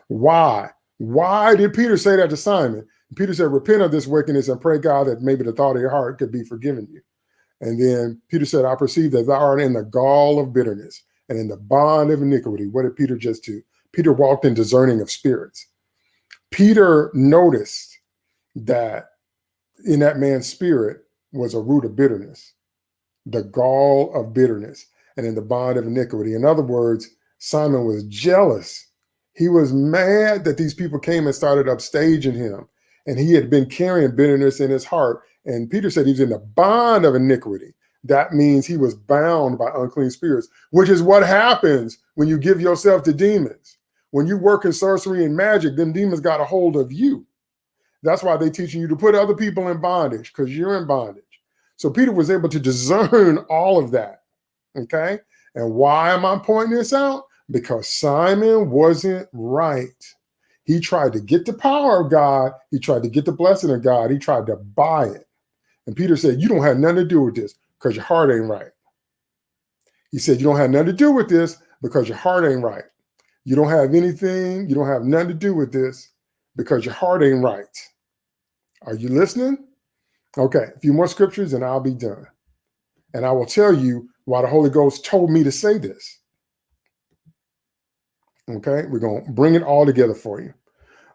Why? Why did Peter say that to Simon? Peter said, repent of this wickedness and pray God that maybe the thought of your heart could be forgiven you. And then Peter said, I perceive that thou art in the gall of bitterness and in the bond of iniquity. What did Peter just do? Peter walked in discerning of spirits. Peter noticed that in that man's spirit was a root of bitterness, the gall of bitterness, and in the bond of iniquity. In other words, Simon was jealous. He was mad that these people came and started upstaging him. And he had been carrying bitterness in his heart. And Peter said he was in the bond of iniquity. That means he was bound by unclean spirits, which is what happens when you give yourself to demons. When you work in sorcery and magic, them demons got a hold of you. That's why they're teaching you to put other people in bondage because you're in bondage. So Peter was able to discern all of that. Okay. And why am I pointing this out? Because Simon wasn't right. He tried to get the power of God. He tried to get the blessing of God. He tried to buy it. And Peter said, You don't have nothing to do with this because your heart ain't right. He said, You don't have nothing to do with this because your heart ain't right. You don't have anything, you don't have nothing to do with this because your heart ain't right. Are you listening? Okay, a few more scriptures and I'll be done. And I will tell you why the Holy Ghost told me to say this. Okay, we're going to bring it all together for you.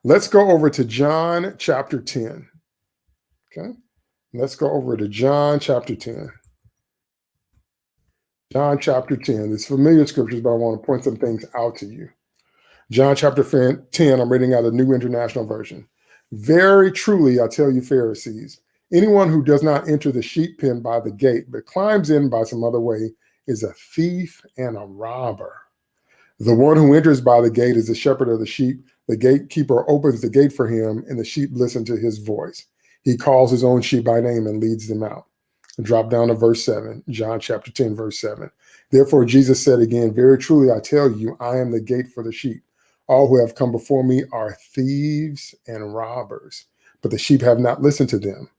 Let's go over to John chapter 10. Okay, let's go over to John chapter 10. John chapter 10. It's familiar scriptures, but I want to point some things out to you. John chapter 10, I'm reading out a New International Version. Very truly, I tell you, Pharisees, anyone who does not enter the sheep pen by the gate, but climbs in by some other way, is a thief and a robber. The one who enters by the gate is the shepherd of the sheep. The gatekeeper opens the gate for him, and the sheep listen to his voice. He calls his own sheep by name and leads them out. Drop down to verse 7, John chapter 10, verse 7. Therefore, Jesus said again, Very truly, I tell you, I am the gate for the sheep. All who have come before me are thieves and robbers, but the sheep have not listened to them.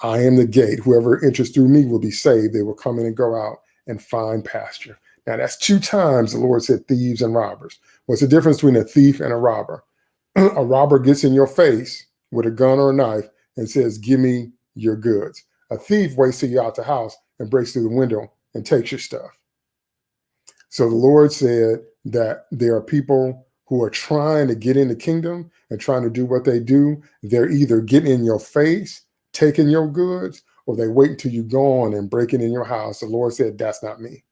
I am the gate. Whoever enters through me will be saved. They will come in and go out and find pasture. Now, that's two times the Lord said thieves and robbers. What's the difference between a thief and a robber? a robber gets in your face with a gun or a knife and says, Give me your goods. A thief waits till you're out the house and breaks through the window and takes your stuff. So the Lord said that there are people who are trying to get in the kingdom and trying to do what they do, they're either getting in your face, taking your goods, or they wait until you go on and breaking in your house. The Lord said, that's not me.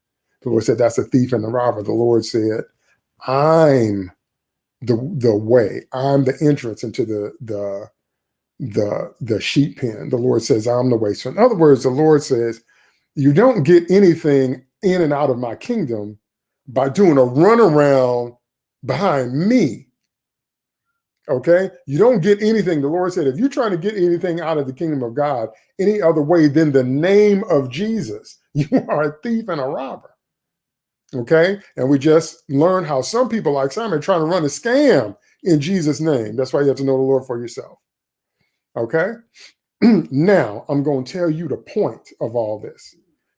The Lord said, that's a thief and a robber. The Lord said, I'm the the way. I'm the entrance into the the the the sheep pen. The Lord says, I'm the way. So in other words, the Lord says, you don't get anything in and out of my kingdom by doing a runaround behind me. Okay. You don't get anything. The Lord said, if you're trying to get anything out of the kingdom of God any other way than the name of Jesus, you are a thief and a robber. Okay. And we just learned how some people like Simon are trying to run a scam in Jesus' name. That's why you have to know the Lord for yourself. Okay. now I'm going to tell you the point of all this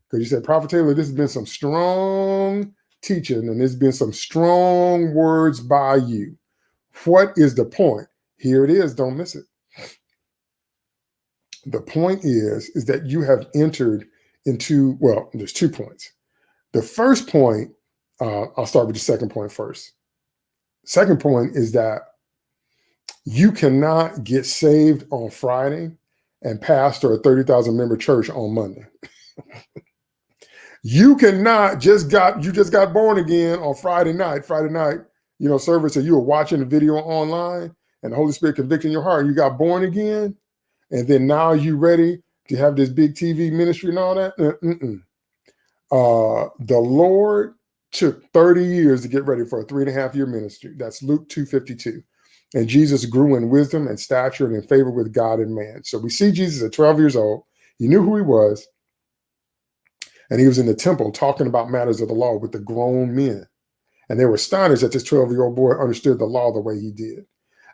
Because you said, Prophet Taylor, this has been some strong teaching and there's been some strong words by you. What is the point? Here it is. Don't miss it. The point is, is that you have entered into, well, there's two points. The first point, uh, I'll start with the second point first. Second point is that you cannot get saved on Friday and pastor a 30,000 member church on Monday. you cannot just got, you just got born again on Friday night, Friday night, you know, service, and you were watching the video online and the Holy Spirit convicting your heart. You got born again. And then now you ready to have this big TV ministry and all that. Mm -mm. Uh, the Lord took 30 years to get ready for a three and a half year ministry. That's Luke 252. And Jesus grew in wisdom and stature and in favor with God and man. So we see Jesus at 12 years old. He knew who he was. And he was in the temple talking about matters of the law with the grown men. And they were astonished that this 12 year old boy understood the law the way he did.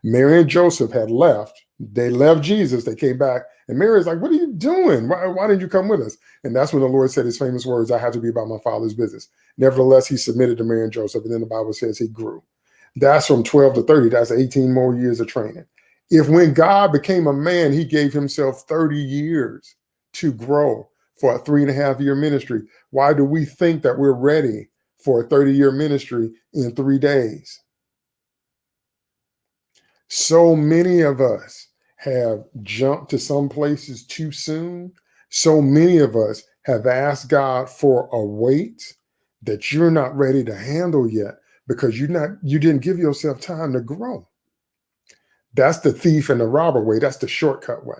Mary and Joseph had left. They left Jesus. They came back. And Mary is like, What are you doing? Why, why didn't you come with us? And that's when the Lord said his famous words, I have to be about my father's business. Nevertheless, he submitted to Mary and Joseph. And then the Bible says he grew. That's from 12 to 30. That's 18 more years of training. If when God became a man, he gave himself 30 years to grow for a three and a half year ministry, why do we think that we're ready for a 30 year ministry in three days? So many of us have jumped to some places too soon. So many of us have asked God for a weight that you're not ready to handle yet because you're not you didn't give yourself time to grow. That's the thief and the robber way. That's the shortcut way.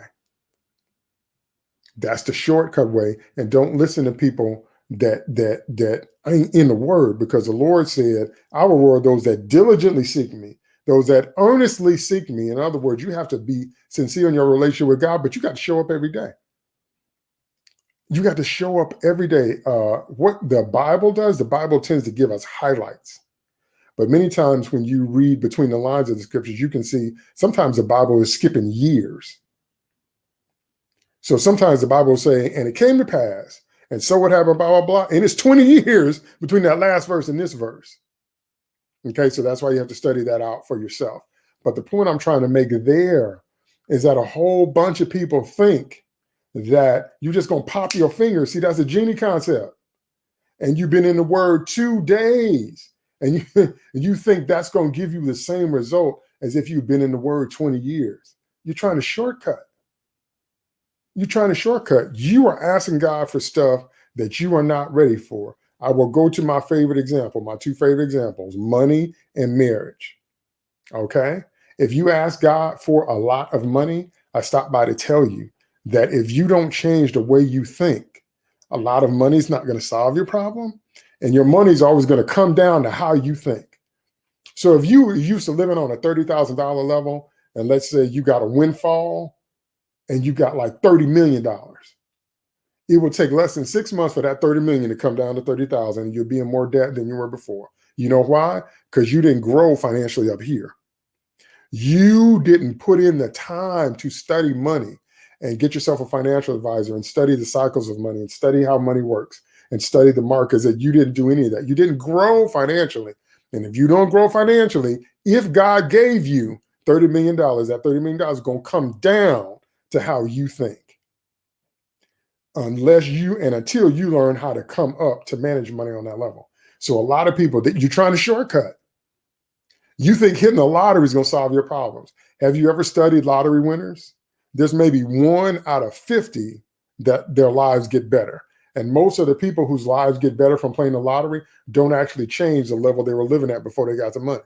That's the shortcut way. And don't listen to people that that that ain't in the word because the Lord said, I will reward those that diligently seek me those that earnestly seek me. In other words, you have to be sincere in your relationship with God, but you got to show up every day. You got to show up every day. Uh, what the Bible does, the Bible tends to give us highlights. But many times when you read between the lines of the scriptures, you can see sometimes the Bible is skipping years. So sometimes the Bible will say, and it came to pass, and so what happened, blah, blah, blah. And it's 20 years between that last verse and this verse. Okay, so that's why you have to study that out for yourself. But the point I'm trying to make there is that a whole bunch of people think that you're just going to pop your finger. See, that's a genie concept. And you've been in the word two days and you, you think that's going to give you the same result as if you've been in the word 20 years. You're trying to shortcut. You're trying to shortcut. You are asking God for stuff that you are not ready for. I will go to my favorite example, my two favorite examples, money and marriage. Okay. If you ask God for a lot of money, I stop by to tell you that if you don't change the way you think, a lot of money is not going to solve your problem. And your money is always going to come down to how you think. So if you were used to living on a $30,000 level, and let's say you got a windfall and you got like $30 million, it will take less than six months for that 30 million to come down to 30,000 and you'll be in more debt than you were before. You know why? Because you didn't grow financially up here. You didn't put in the time to study money and get yourself a financial advisor and study the cycles of money and study how money works and study the markets that you didn't do any of that. You didn't grow financially. And if you don't grow financially, if God gave you $30 million, that $30 million is going to come down to how you think unless you and until you learn how to come up to manage money on that level. So a lot of people that you're trying to shortcut. You think hitting the lottery is going to solve your problems. Have you ever studied lottery winners? There's maybe one out of 50 that their lives get better. And most of the people whose lives get better from playing the lottery don't actually change the level they were living at before they got the money.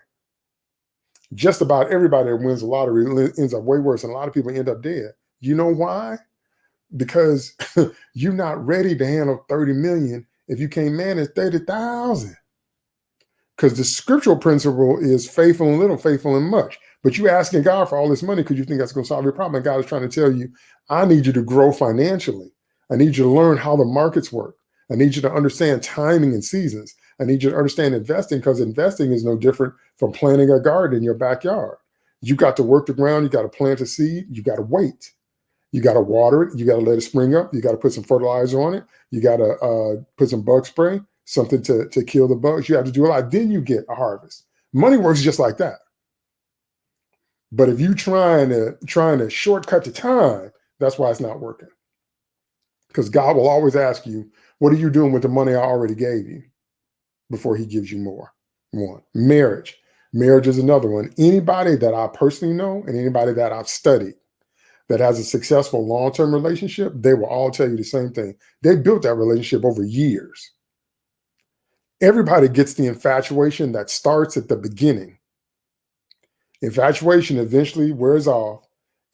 Just about everybody that wins the lottery ends up way worse. And a lot of people end up dead. You know why? because you're not ready to handle 30 million if you can't manage 30,000. Because the scriptural principle is faithful in little, faithful in much. But you're asking God for all this money because you think that's going to solve your problem. And God is trying to tell you, I need you to grow financially. I need you to learn how the markets work. I need you to understand timing and seasons. I need you to understand investing because investing is no different from planting a garden in your backyard. You got to work the ground. You got to plant a seed. You got to wait. You got to water it. You got to let it spring up. You got to put some fertilizer on it. You got to uh, put some bug spray, something to, to kill the bugs. You have to do a lot. Then you get a harvest. Money works just like that. But if you trying to trying to shortcut the time, that's why it's not working. Because God will always ask you, what are you doing with the money I already gave you before he gives you more? One. Marriage. Marriage is another one. Anybody that I personally know and anybody that I've studied that has a successful long-term relationship, they will all tell you the same thing. They built that relationship over years. Everybody gets the infatuation that starts at the beginning Infatuation eventually wears off.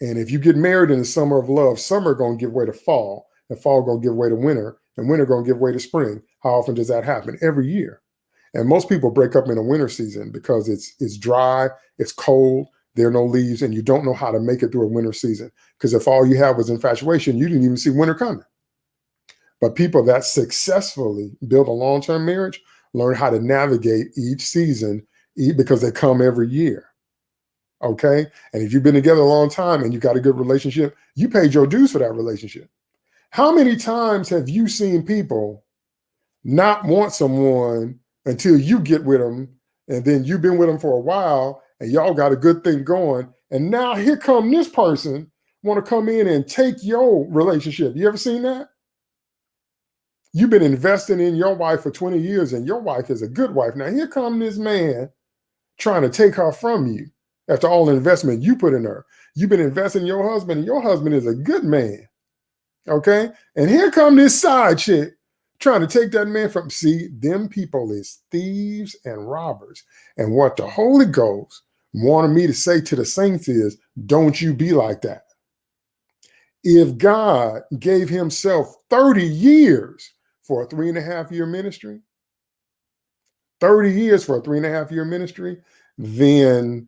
And if you get married in the summer of love, summer going to give way to fall, and fall going to give way to winter, and winter going to give way to spring. How often does that happen? Every year. And most people break up in the winter season because it's it's dry, it's cold, there are no leaves, and you don't know how to make it through a winter season. Because if all you have was infatuation, you didn't even see winter coming. But people that successfully build a long-term marriage learn how to navigate each season because they come every year. Okay. And if you've been together a long time and you got a good relationship, you paid your dues for that relationship. How many times have you seen people not want someone until you get with them and then you've been with them for a while and y'all got a good thing going and now here come this person want to come in and take your relationship. You ever seen that? You've been investing in your wife for 20 years and your wife is a good wife. Now here come this man trying to take her from you after all the investment you put in her. You've been investing in your husband, and your husband is a good man. Okay. And here come this side chick trying to take that man from see them people is thieves and robbers. And what the Holy Ghost wanted me to say to the saints is, don't you be like that. If God gave himself 30 years for a three and a half year ministry, 30 years for a three and a half year ministry, then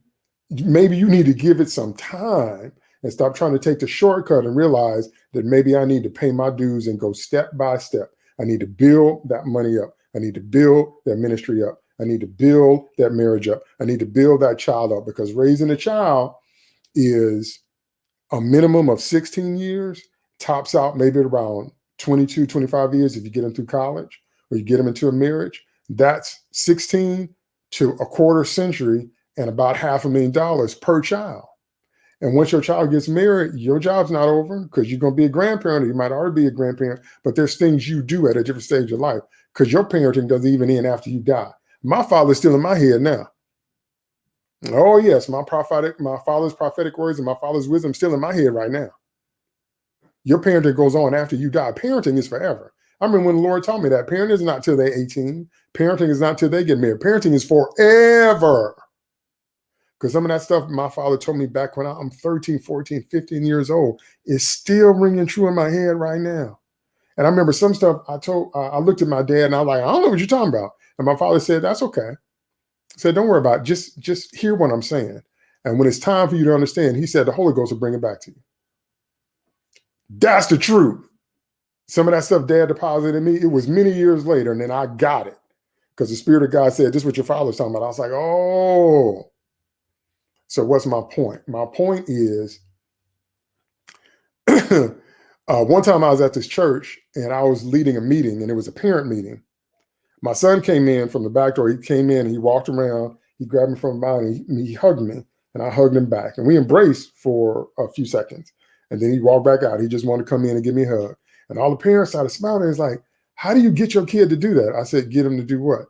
maybe you need to give it some time and stop trying to take the shortcut and realize that maybe I need to pay my dues and go step by step. I need to build that money up. I need to build that ministry up. I need to build that marriage up. I need to build that child up because raising a child is a minimum of 16 years, tops out maybe around 22, 25 years if you get them through college or you get them into a marriage. That's 16 to a quarter century and about half a million dollars per child. And once your child gets married, your job's not over because you're going to be a grandparent. Or you might already be a grandparent, but there's things you do at a different stage of life because your parenting doesn't even end after you die. My father's still in my head now. Oh yes, my prophetic, my father's prophetic words and my father's wisdom still in my head right now. Your parenting goes on after you die. Parenting is forever. I remember when the Lord told me that parenting is not till they're 18. Parenting is not till they get married. Parenting is forever. Because some of that stuff my father told me back when I'm 13, 14, 15 years old is still ringing true in my head right now. And I remember some stuff I told, uh, I looked at my dad and I was like, I don't know what you're talking about. And my father said, that's okay. I said, don't worry about it. Just, just hear what I'm saying. And when it's time for you to understand, he said, the Holy Ghost will bring it back to you. That's the truth. Some of that stuff dad deposited in me, it was many years later. And then I got it because the spirit of God said, this is what your father's talking about. I was like, oh, so what's my point? My point is, uh, one time I was at this church and I was leading a meeting and it was a parent meeting. My son came in from the back door. He came in and he walked around. He grabbed me from behind he, he hugged me and I hugged him back and we embraced for a few seconds. And then he walked back out. He just wanted to come in and give me a hug. And all the parents started smiling. It's like, how do you get your kid to do that? I said, get him to do what?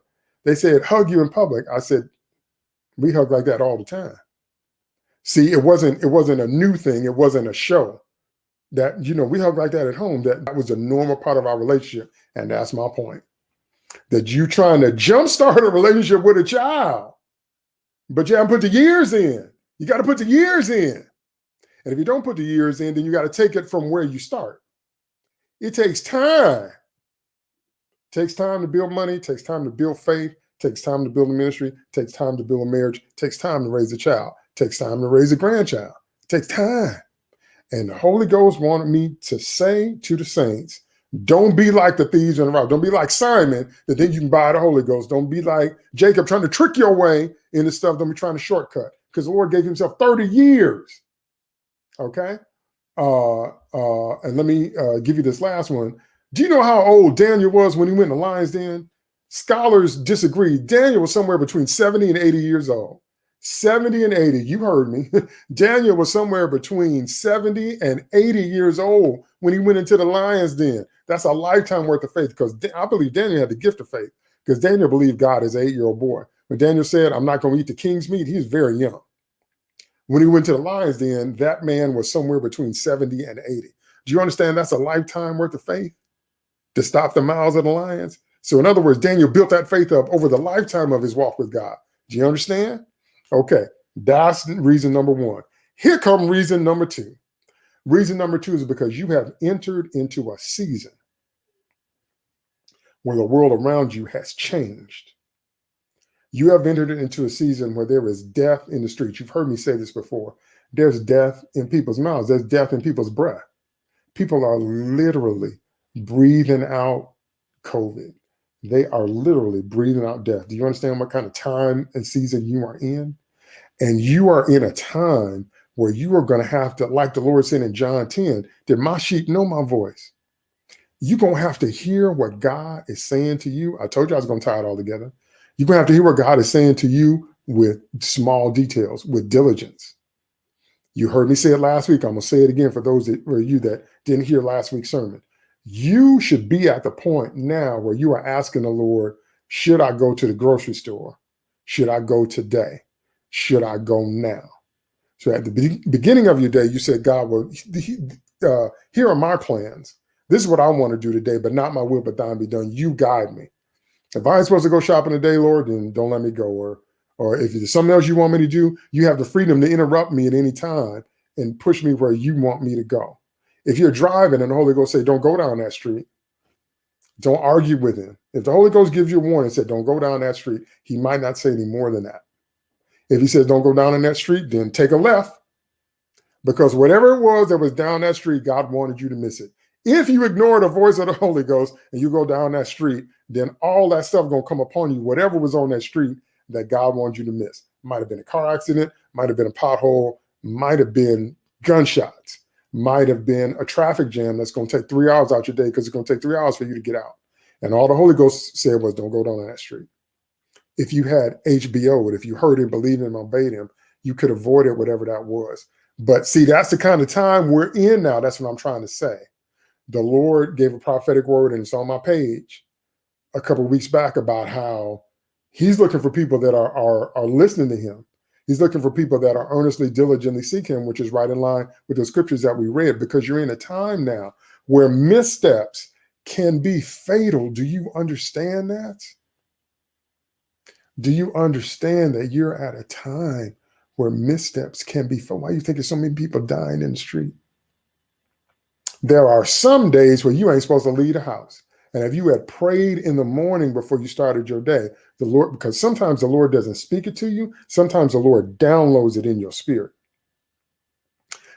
They said, hug you in public. I said, we hug like that all the time. See, it wasn't it wasn't a new thing. It wasn't a show. That you know we hug like that at home. That that was a normal part of our relationship, and that's my point. That you trying to jumpstart a relationship with a child, but you haven't put the years in. You got to put the years in, and if you don't put the years in, then you got to take it from where you start. It takes time. It takes time to build money. Takes time to build faith. Takes time to build a ministry. Takes time to build a marriage. Takes time to raise a child takes time to raise a grandchild. It takes time. And the Holy Ghost wanted me to say to the saints, don't be like the thieves in the rock. Don't be like Simon that then you can buy the Holy Ghost. Don't be like Jacob trying to trick your way into stuff. Don't be trying to shortcut because the Lord gave himself 30 years. Okay. uh, uh, and let me uh, give you this last one. Do you know how old Daniel was when he went the lion's den? Scholars disagree. Daniel was somewhere between 70 and 80 years old. 70 and 80, you heard me. Daniel was somewhere between 70 and 80 years old when he went into the lion's den. That's a lifetime worth of faith because I believe Daniel had the gift of faith because Daniel believed God as an eight year old boy. When Daniel said, I'm not going to eat the king's meat, he's very young. When he went to the lion's den, that man was somewhere between 70 and 80. Do you understand that's a lifetime worth of faith to stop the mouths of the lions? So, in other words, Daniel built that faith up over the lifetime of his walk with God. Do you understand? Okay, that's reason number one. Here come reason number two. Reason number two is because you have entered into a season where the world around you has changed. You have entered into a season where there is death in the streets. You've heard me say this before. There's death in people's mouths, there's death in people's breath. People are literally breathing out COVID. They are literally breathing out death. Do you understand what kind of time and season you are in? And you are in a time where you are going to have to, like the Lord said in John 10, did my sheep know my voice. You're going to have to hear what God is saying to you. I told you I was going to tie it all together. You're going to have to hear what God is saying to you with small details, with diligence. You heard me say it last week. I'm going to say it again for those that were you that didn't hear last week's sermon. You should be at the point now where you are asking the Lord, should I go to the grocery store? Should I go today? Should I go now? So at the be beginning of your day, you said, God, well, uh, here are my plans. This is what I want to do today, but not my will, but thine be done. You guide me. If I ain't supposed to go shopping today, Lord, then don't let me go. Or, or if there's something else you want me to do, you have the freedom to interrupt me at any time and push me where you want me to go. If you're driving and the Holy Ghost say, don't go down that street, don't argue with him. If the Holy Ghost gives you a warning said, don't go down that street, he might not say any more than that. If he says, don't go down in that street, then take a left. Because whatever it was that was down that street, God wanted you to miss it. If you ignore the voice of the Holy Ghost and you go down that street, then all that stuff gonna come upon you, whatever was on that street that God wanted you to miss. Might have been a car accident, might have been a pothole, might have been gunshots, might have been a traffic jam that's gonna take three hours out your day because it's gonna take three hours for you to get out. And all the Holy Ghost said was, don't go down that street if you had HBO, and if you heard him, believed him, obeyed him, you could avoid it, whatever that was. But see, that's the kind of time we're in now. That's what I'm trying to say. The Lord gave a prophetic word, and it's on my page a couple weeks back about how He's looking for people that are, are, are listening to Him. He's looking for people that are earnestly, diligently seek Him, which is right in line with the scriptures that we read, because you're in a time now where missteps can be fatal. Do you understand that? Do you understand that you're at a time where missteps can be fatal? Why do you think there's so many people dying in the street? There are some days where you ain't supposed to leave the house. And if you had prayed in the morning before you started your day, the Lord, because sometimes the Lord doesn't speak it to you, sometimes the Lord downloads it in your spirit.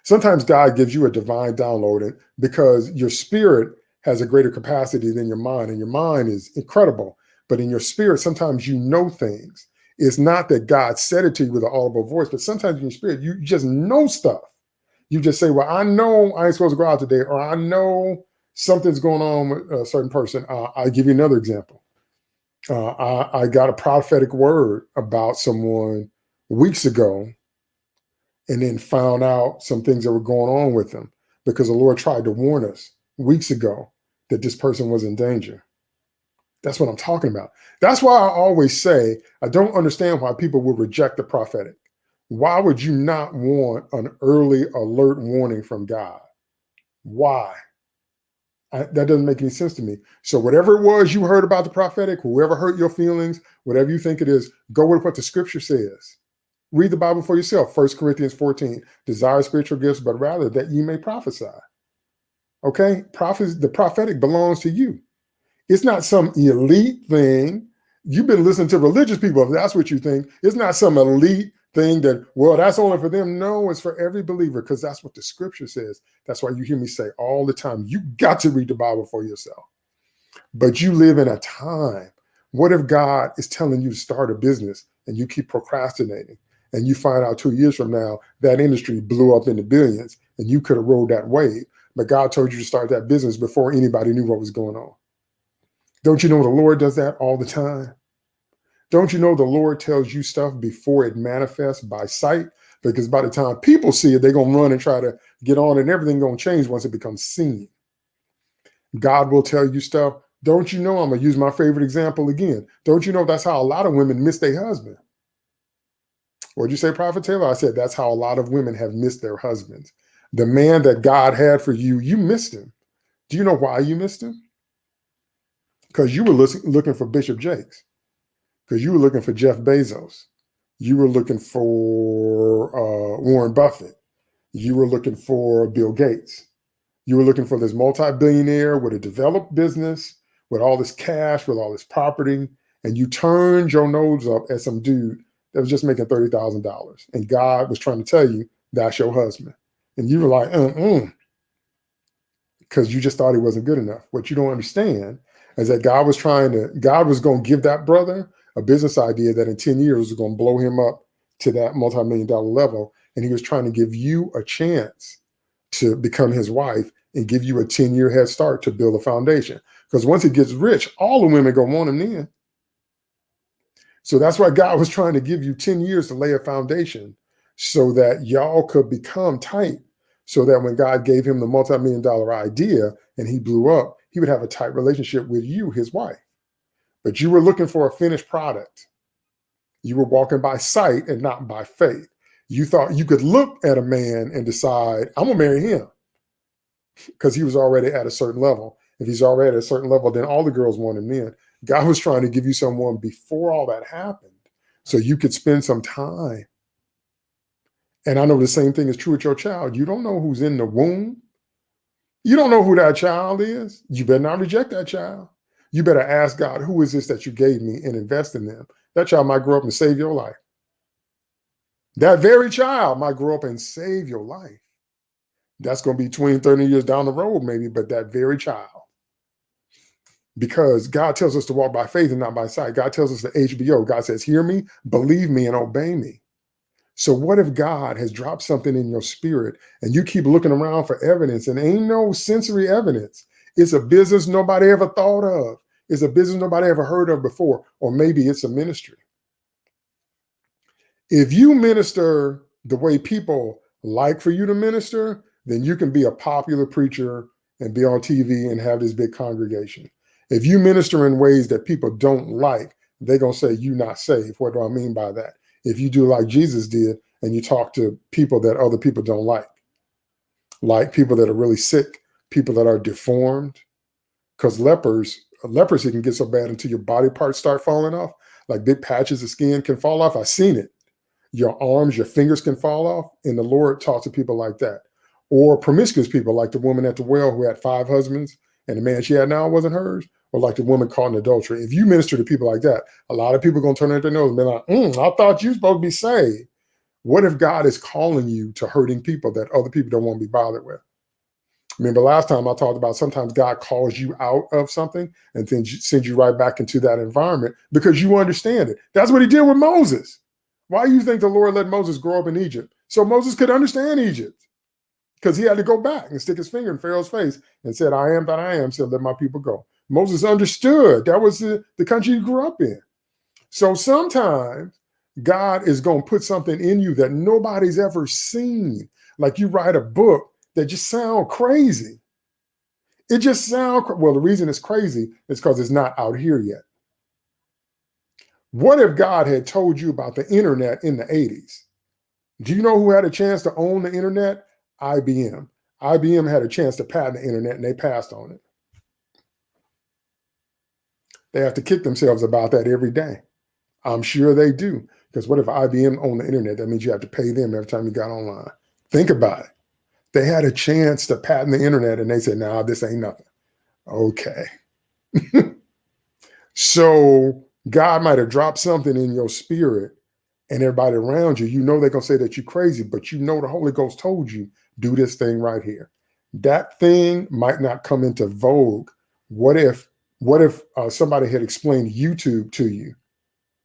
Sometimes God gives you a divine download because your spirit has a greater capacity than your mind, and your mind is incredible. But in your spirit, sometimes you know things. It's not that God said it to you with an audible voice, but sometimes in your spirit, you just know stuff. You just say, well, I know I ain't supposed to go out today, or I know something's going on with a certain person. Uh, I'll give you another example. Uh, I, I got a prophetic word about someone weeks ago and then found out some things that were going on with them because the Lord tried to warn us weeks ago that this person was in danger. That's what I'm talking about. That's why I always say I don't understand why people would reject the prophetic. Why would you not want an early alert warning from God? Why? I, that doesn't make any sense to me. So whatever it was you heard about the prophetic, whoever hurt your feelings, whatever you think it is, go with what the scripture says. Read the Bible for yourself. First Corinthians 14, desire spiritual gifts, but rather that you may prophesy. Okay, prophets, the prophetic belongs to you. It's not some elite thing. You've been listening to religious people. If that's what you think, it's not some elite thing that, well, that's only for them. No, it's for every believer because that's what the scripture says. That's why you hear me say all the time, you got to read the Bible for yourself. But you live in a time. What if God is telling you to start a business and you keep procrastinating and you find out two years from now that industry blew up into billions and you could have rode that wave. But God told you to start that business before anybody knew what was going on. Don't you know the Lord does that all the time? Don't you know the Lord tells you stuff before it manifests by sight? Because by the time people see it, they're going to run and try to get on and everything going to change once it becomes seen. God will tell you stuff. Don't you know? I'm going to use my favorite example again. Don't you know that's how a lot of women miss their husband? What'd you say, Prophet Taylor? I said that's how a lot of women have missed their husbands. The man that God had for you, you missed him. Do you know why you missed him? Because you were looking for Bishop Jakes, because you were looking for Jeff Bezos. You were looking for uh, Warren Buffett. You were looking for Bill Gates. You were looking for this multi-billionaire with a developed business, with all this cash, with all this property, and you turned your nose up at some dude that was just making $30,000. And God was trying to tell you, that's your husband. And you were like, mm-mm, because you just thought he wasn't good enough. What you don't understand is that God was trying to, God was going to give that brother a business idea that in 10 years was going to blow him up to that multi-million dollar level. And he was trying to give you a chance to become his wife and give you a 10 year head start to build a foundation. Because once he gets rich, all the women go want him then. So that's why God was trying to give you 10 years to lay a foundation so that y'all could become tight so that when God gave him the multi-million dollar idea and he blew up, he would have a tight relationship with you, his wife. But you were looking for a finished product. You were walking by sight and not by faith. You thought you could look at a man and decide, I'm gonna marry him because he was already at a certain level. If he's already at a certain level, then all the girls want him. God was trying to give you someone before all that happened so you could spend some time. And I know the same thing is true with your child. You don't know who's in the womb. You don't know who that child is. You better not reject that child. You better ask God, who is this that you gave me and invest in them? That child might grow up and save your life. That very child might grow up and save your life. That's going to be 20, 30 years down the road, maybe, but that very child because God tells us to walk by faith and not by sight. God tells us the HBO. God says, hear me, believe me, and obey me. So what if God has dropped something in your spirit and you keep looking around for evidence and ain't no sensory evidence? It's a business nobody ever thought of. It's a business nobody ever heard of before, or maybe it's a ministry. If you minister the way people like for you to minister, then you can be a popular preacher and be on TV and have this big congregation. If you minister in ways that people don't like, they're going to say you're not saved. What do I mean by that? If you do like Jesus did and you talk to people that other people don't like, like people that are really sick, people that are deformed, because lepers, leprosy can get so bad until your body parts start falling off, like big patches of skin can fall off. I've seen it. Your arms, your fingers can fall off. And the Lord talks to people like that. Or promiscuous people like the woman at the well who had five husbands and the man she had now wasn't hers, or like the woman caught in adultery. If you minister to people like that, a lot of people are going to turn their nose and be like, mm, I thought you supposed to be saved. What if God is calling you to hurting people that other people don't want to be bothered with? Remember last time I talked about sometimes God calls you out of something and then sends you right back into that environment because you understand it. That's what he did with Moses. Why do you think the Lord let Moses grow up in Egypt? So Moses could understand Egypt because he had to go back and stick his finger in Pharaoh's face and said, I am that I am, said, let my people go. Moses understood that was the, the country he grew up in. So sometimes God is going to put something in you that nobody's ever seen. Like you write a book that just sound crazy. It just sound, well, the reason it's crazy is because it's not out here yet. What if God had told you about the internet in the 80s? Do you know who had a chance to own the internet? IBM. IBM had a chance to patent the internet and they passed on it. They have to kick themselves about that every day. I'm sure they do. Because what if IBM owned the internet? That means you have to pay them every time you got online. Think about it. They had a chance to patent the internet and they said, nah, this ain't nothing. Okay. so God might have dropped something in your spirit and everybody around you, you know they're going to say that you're crazy, but you know the Holy Ghost told you do this thing right here. That thing might not come into vogue. What if, what if uh, somebody had explained YouTube to you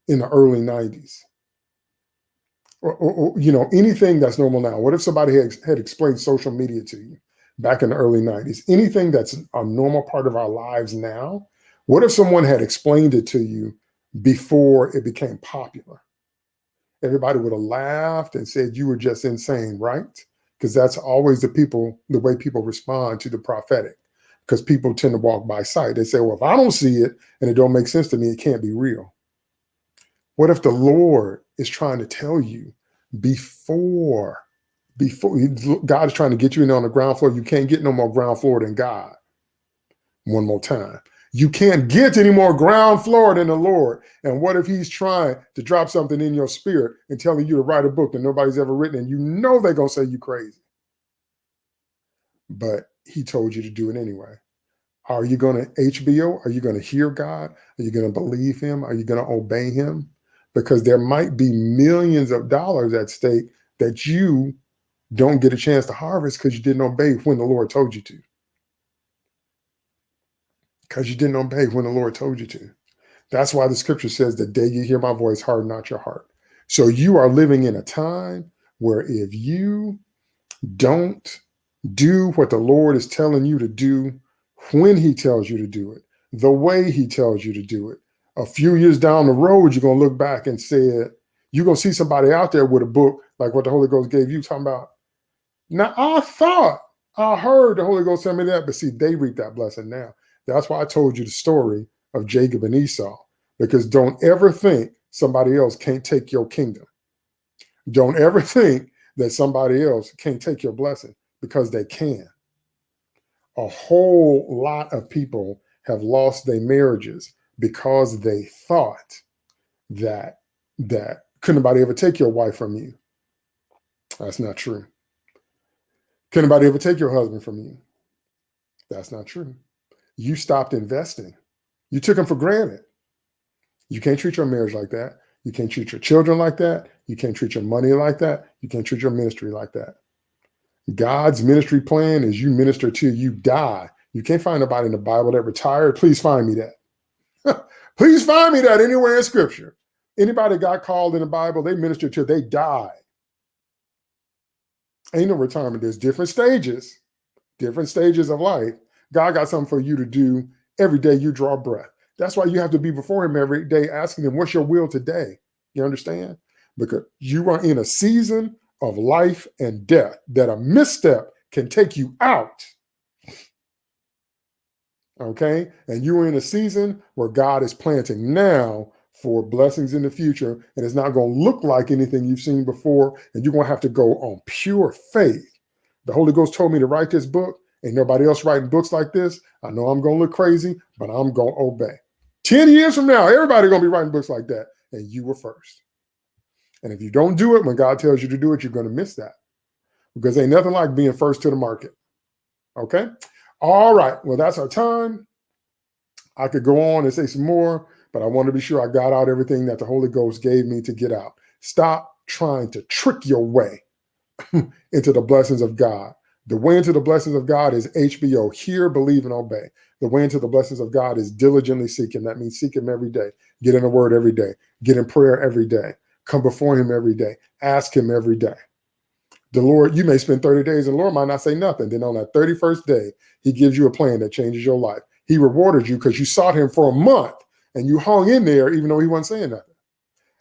in the early 90s? Or, or, or, you know, anything that's normal now. What if somebody had, had explained social media to you back in the early 90s? Anything that's a normal part of our lives now, what if someone had explained it to you before it became popular? Everybody would have laughed and said you were just insane, right? Because that's always the people, the way people respond to the prophetic. Because people tend to walk by sight. They say, well, if I don't see it and it don't make sense to me, it can't be real. What if the Lord is trying to tell you before, before God is trying to get you in on the ground floor? You can't get no more ground floor than God. One more time. You can't get any more ground floor than the Lord. And what if he's trying to drop something in your spirit and telling you to write a book that nobody's ever written and you know they're going to say you crazy. But he told you to do it anyway. Are you going to HBO? Are you going to hear God? Are you going to believe him? Are you going to obey him? Because there might be millions of dollars at stake that you don't get a chance to harvest because you didn't obey when the Lord told you to. Because you didn't obey when the Lord told you to. That's why the scripture says, the day you hear my voice, harden not your heart. So you are living in a time where if you don't do what the Lord is telling you to do when he tells you to do it, the way he tells you to do it, a few years down the road, you're gonna look back and say, you're gonna see somebody out there with a book like what the Holy Ghost gave you, talking about. Now I thought I heard the Holy Ghost tell me that, but see, they reap that blessing now. That's why I told you the story of Jacob and Esau, because don't ever think somebody else can't take your kingdom. Don't ever think that somebody else can't take your blessing because they can. A whole lot of people have lost their marriages because they thought that that couldn't anybody ever take your wife from you. That's not true. Can anybody ever take your husband from you? That's not true. You stopped investing. You took them for granted. You can't treat your marriage like that. You can't treat your children like that. You can't treat your money like that. You can't treat your ministry like that. God's ministry plan is you minister till you die. You can't find nobody in the Bible that retired. Please find me that. Please find me that anywhere in scripture. Anybody got called in the Bible, they ministered till they died. Ain't no retirement. There's different stages, different stages of life. God got something for you to do every day you draw breath. That's why you have to be before him every day asking him, what's your will today? You understand? Because you are in a season of life and death that a misstep can take you out okay? And you're in a season where God is planting now for blessings in the future, and it's not going to look like anything you've seen before, and you're going to have to go on pure faith. The Holy Ghost told me to write this book. Ain't nobody else writing books like this. I know I'm going to look crazy, but I'm going to obey. 10 years from now, everybody going to be writing books like that, and you were first. And if you don't do it when God tells you to do it, you're going to miss that because ain't nothing like being first to the market. Okay. All right. Well, that's our time. I could go on and say some more, but I want to be sure I got out everything that the Holy Ghost gave me to get out. Stop trying to trick your way into the blessings of God. The way into the blessings of God is HBO, hear, believe, and obey. The way into the blessings of God is diligently seeking. That means seek him every day. Get in the word every day. Get in prayer every day. Come before him every day. Ask him every day the Lord, you may spend 30 days and the Lord might not say nothing. Then on that 31st day, he gives you a plan that changes your life. He rewarded you because you sought him for a month and you hung in there even though he wasn't saying nothing.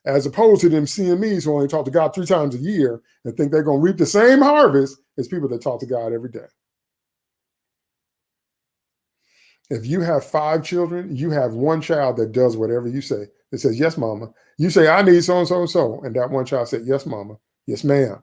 As opposed to them CMEs who only talk to God three times a year and think they're going to reap the same harvest as people that talk to God every day. If you have five children, you have one child that does whatever you say. It says, yes, mama. You say, I need so and so and so. And that one child said, yes, mama. Yes, ma'am.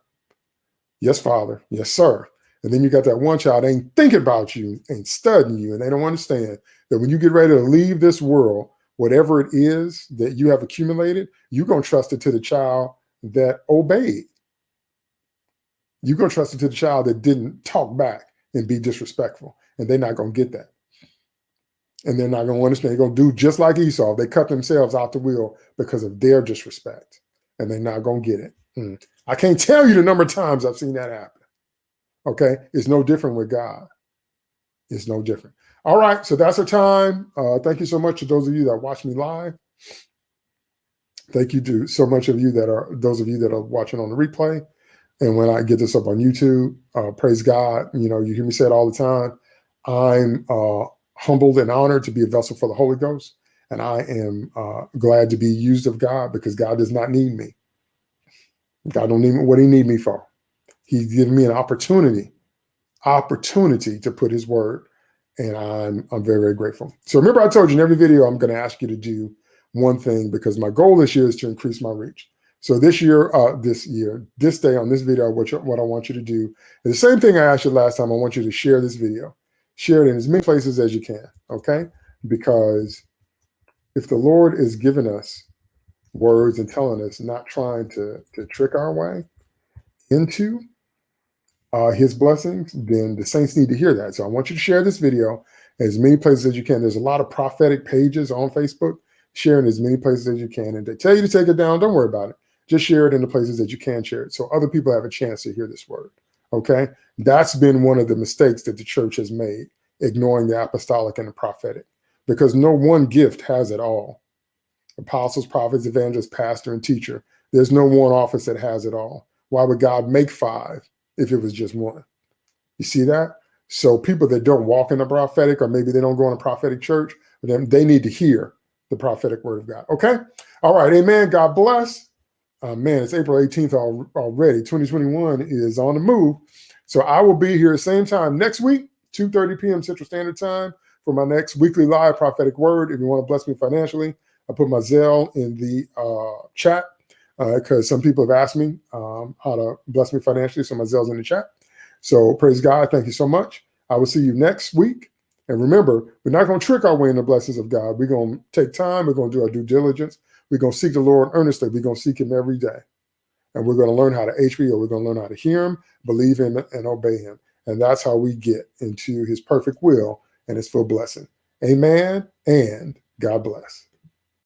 Yes, Father. Yes, sir. And then you got that one child ain't thinking about you, ain't studying you, and they don't understand that when you get ready to leave this world, whatever it is that you have accumulated, you're going to trust it to the child that obeyed. You're going to trust it to the child that didn't talk back and be disrespectful. And they're not going to get that. And they're not going to understand. They're going to do just like Esau. They cut themselves out the wheel because of their disrespect. And they're not going to get it. Mm. I can't tell you the number of times I've seen that happen. Okay. It's no different with God. It's no different. All right. So that's our time. Uh, thank you so much to those of you that watch me live. Thank you to so much of you that are those of you that are watching on the replay. And when I get this up on YouTube, uh, praise God. You know, you hear me say it all the time. I'm uh, humbled and honored to be a vessel for the Holy Ghost. And I am uh, glad to be used of God because God does not need me. God don't need me, what he need me for. He's given me an opportunity, opportunity to put his word. And I'm, I'm very, very grateful. So remember I told you in every video, I'm going to ask you to do one thing because my goal this year is to increase my reach. So this year, uh, this year, this day on this video, what, you, what I want you to do is the same thing I asked you last time. I want you to share this video, share it in as many places as you can. Okay. Because if the Lord is giving us words and telling us, not trying to, to trick our way into uh, his blessings, then the saints need to hear that. So I want you to share this video as many places as you can. There's a lot of prophetic pages on Facebook. Sharing as many places as you can. And they tell you to take it down, don't worry about it. Just share it in the places that you can share it so other people have a chance to hear this word. Okay. That's been one of the mistakes that the church has made, ignoring the apostolic and the prophetic, because no one gift has it all apostles, prophets, evangelists, pastor, and teacher. There's no one office that has it all. Why would God make five if it was just one? You see that? So people that don't walk in the prophetic, or maybe they don't go in a prophetic church, they need to hear the prophetic word of God. Okay? All right. Amen. God bless. Uh, man, it's April 18th already. 2021 is on the move. So I will be here same time next week, 2.30 p.m. Central Standard Time for my next weekly live prophetic word. If you want to bless me financially, I put my Zelle in the uh, chat because uh, some people have asked me um, how to bless me financially. So my Zelle's in the chat. So praise God. Thank you so much. I will see you next week. And remember, we're not going to trick our way in the blessings of God. We're going to take time. We're going to do our due diligence. We're going to seek the Lord earnestly. We're going to seek him every day. And we're going to learn how to HBO. We're going to learn how to hear him, believe him, and obey him. And that's how we get into his perfect will and his full blessing. Amen. And God bless.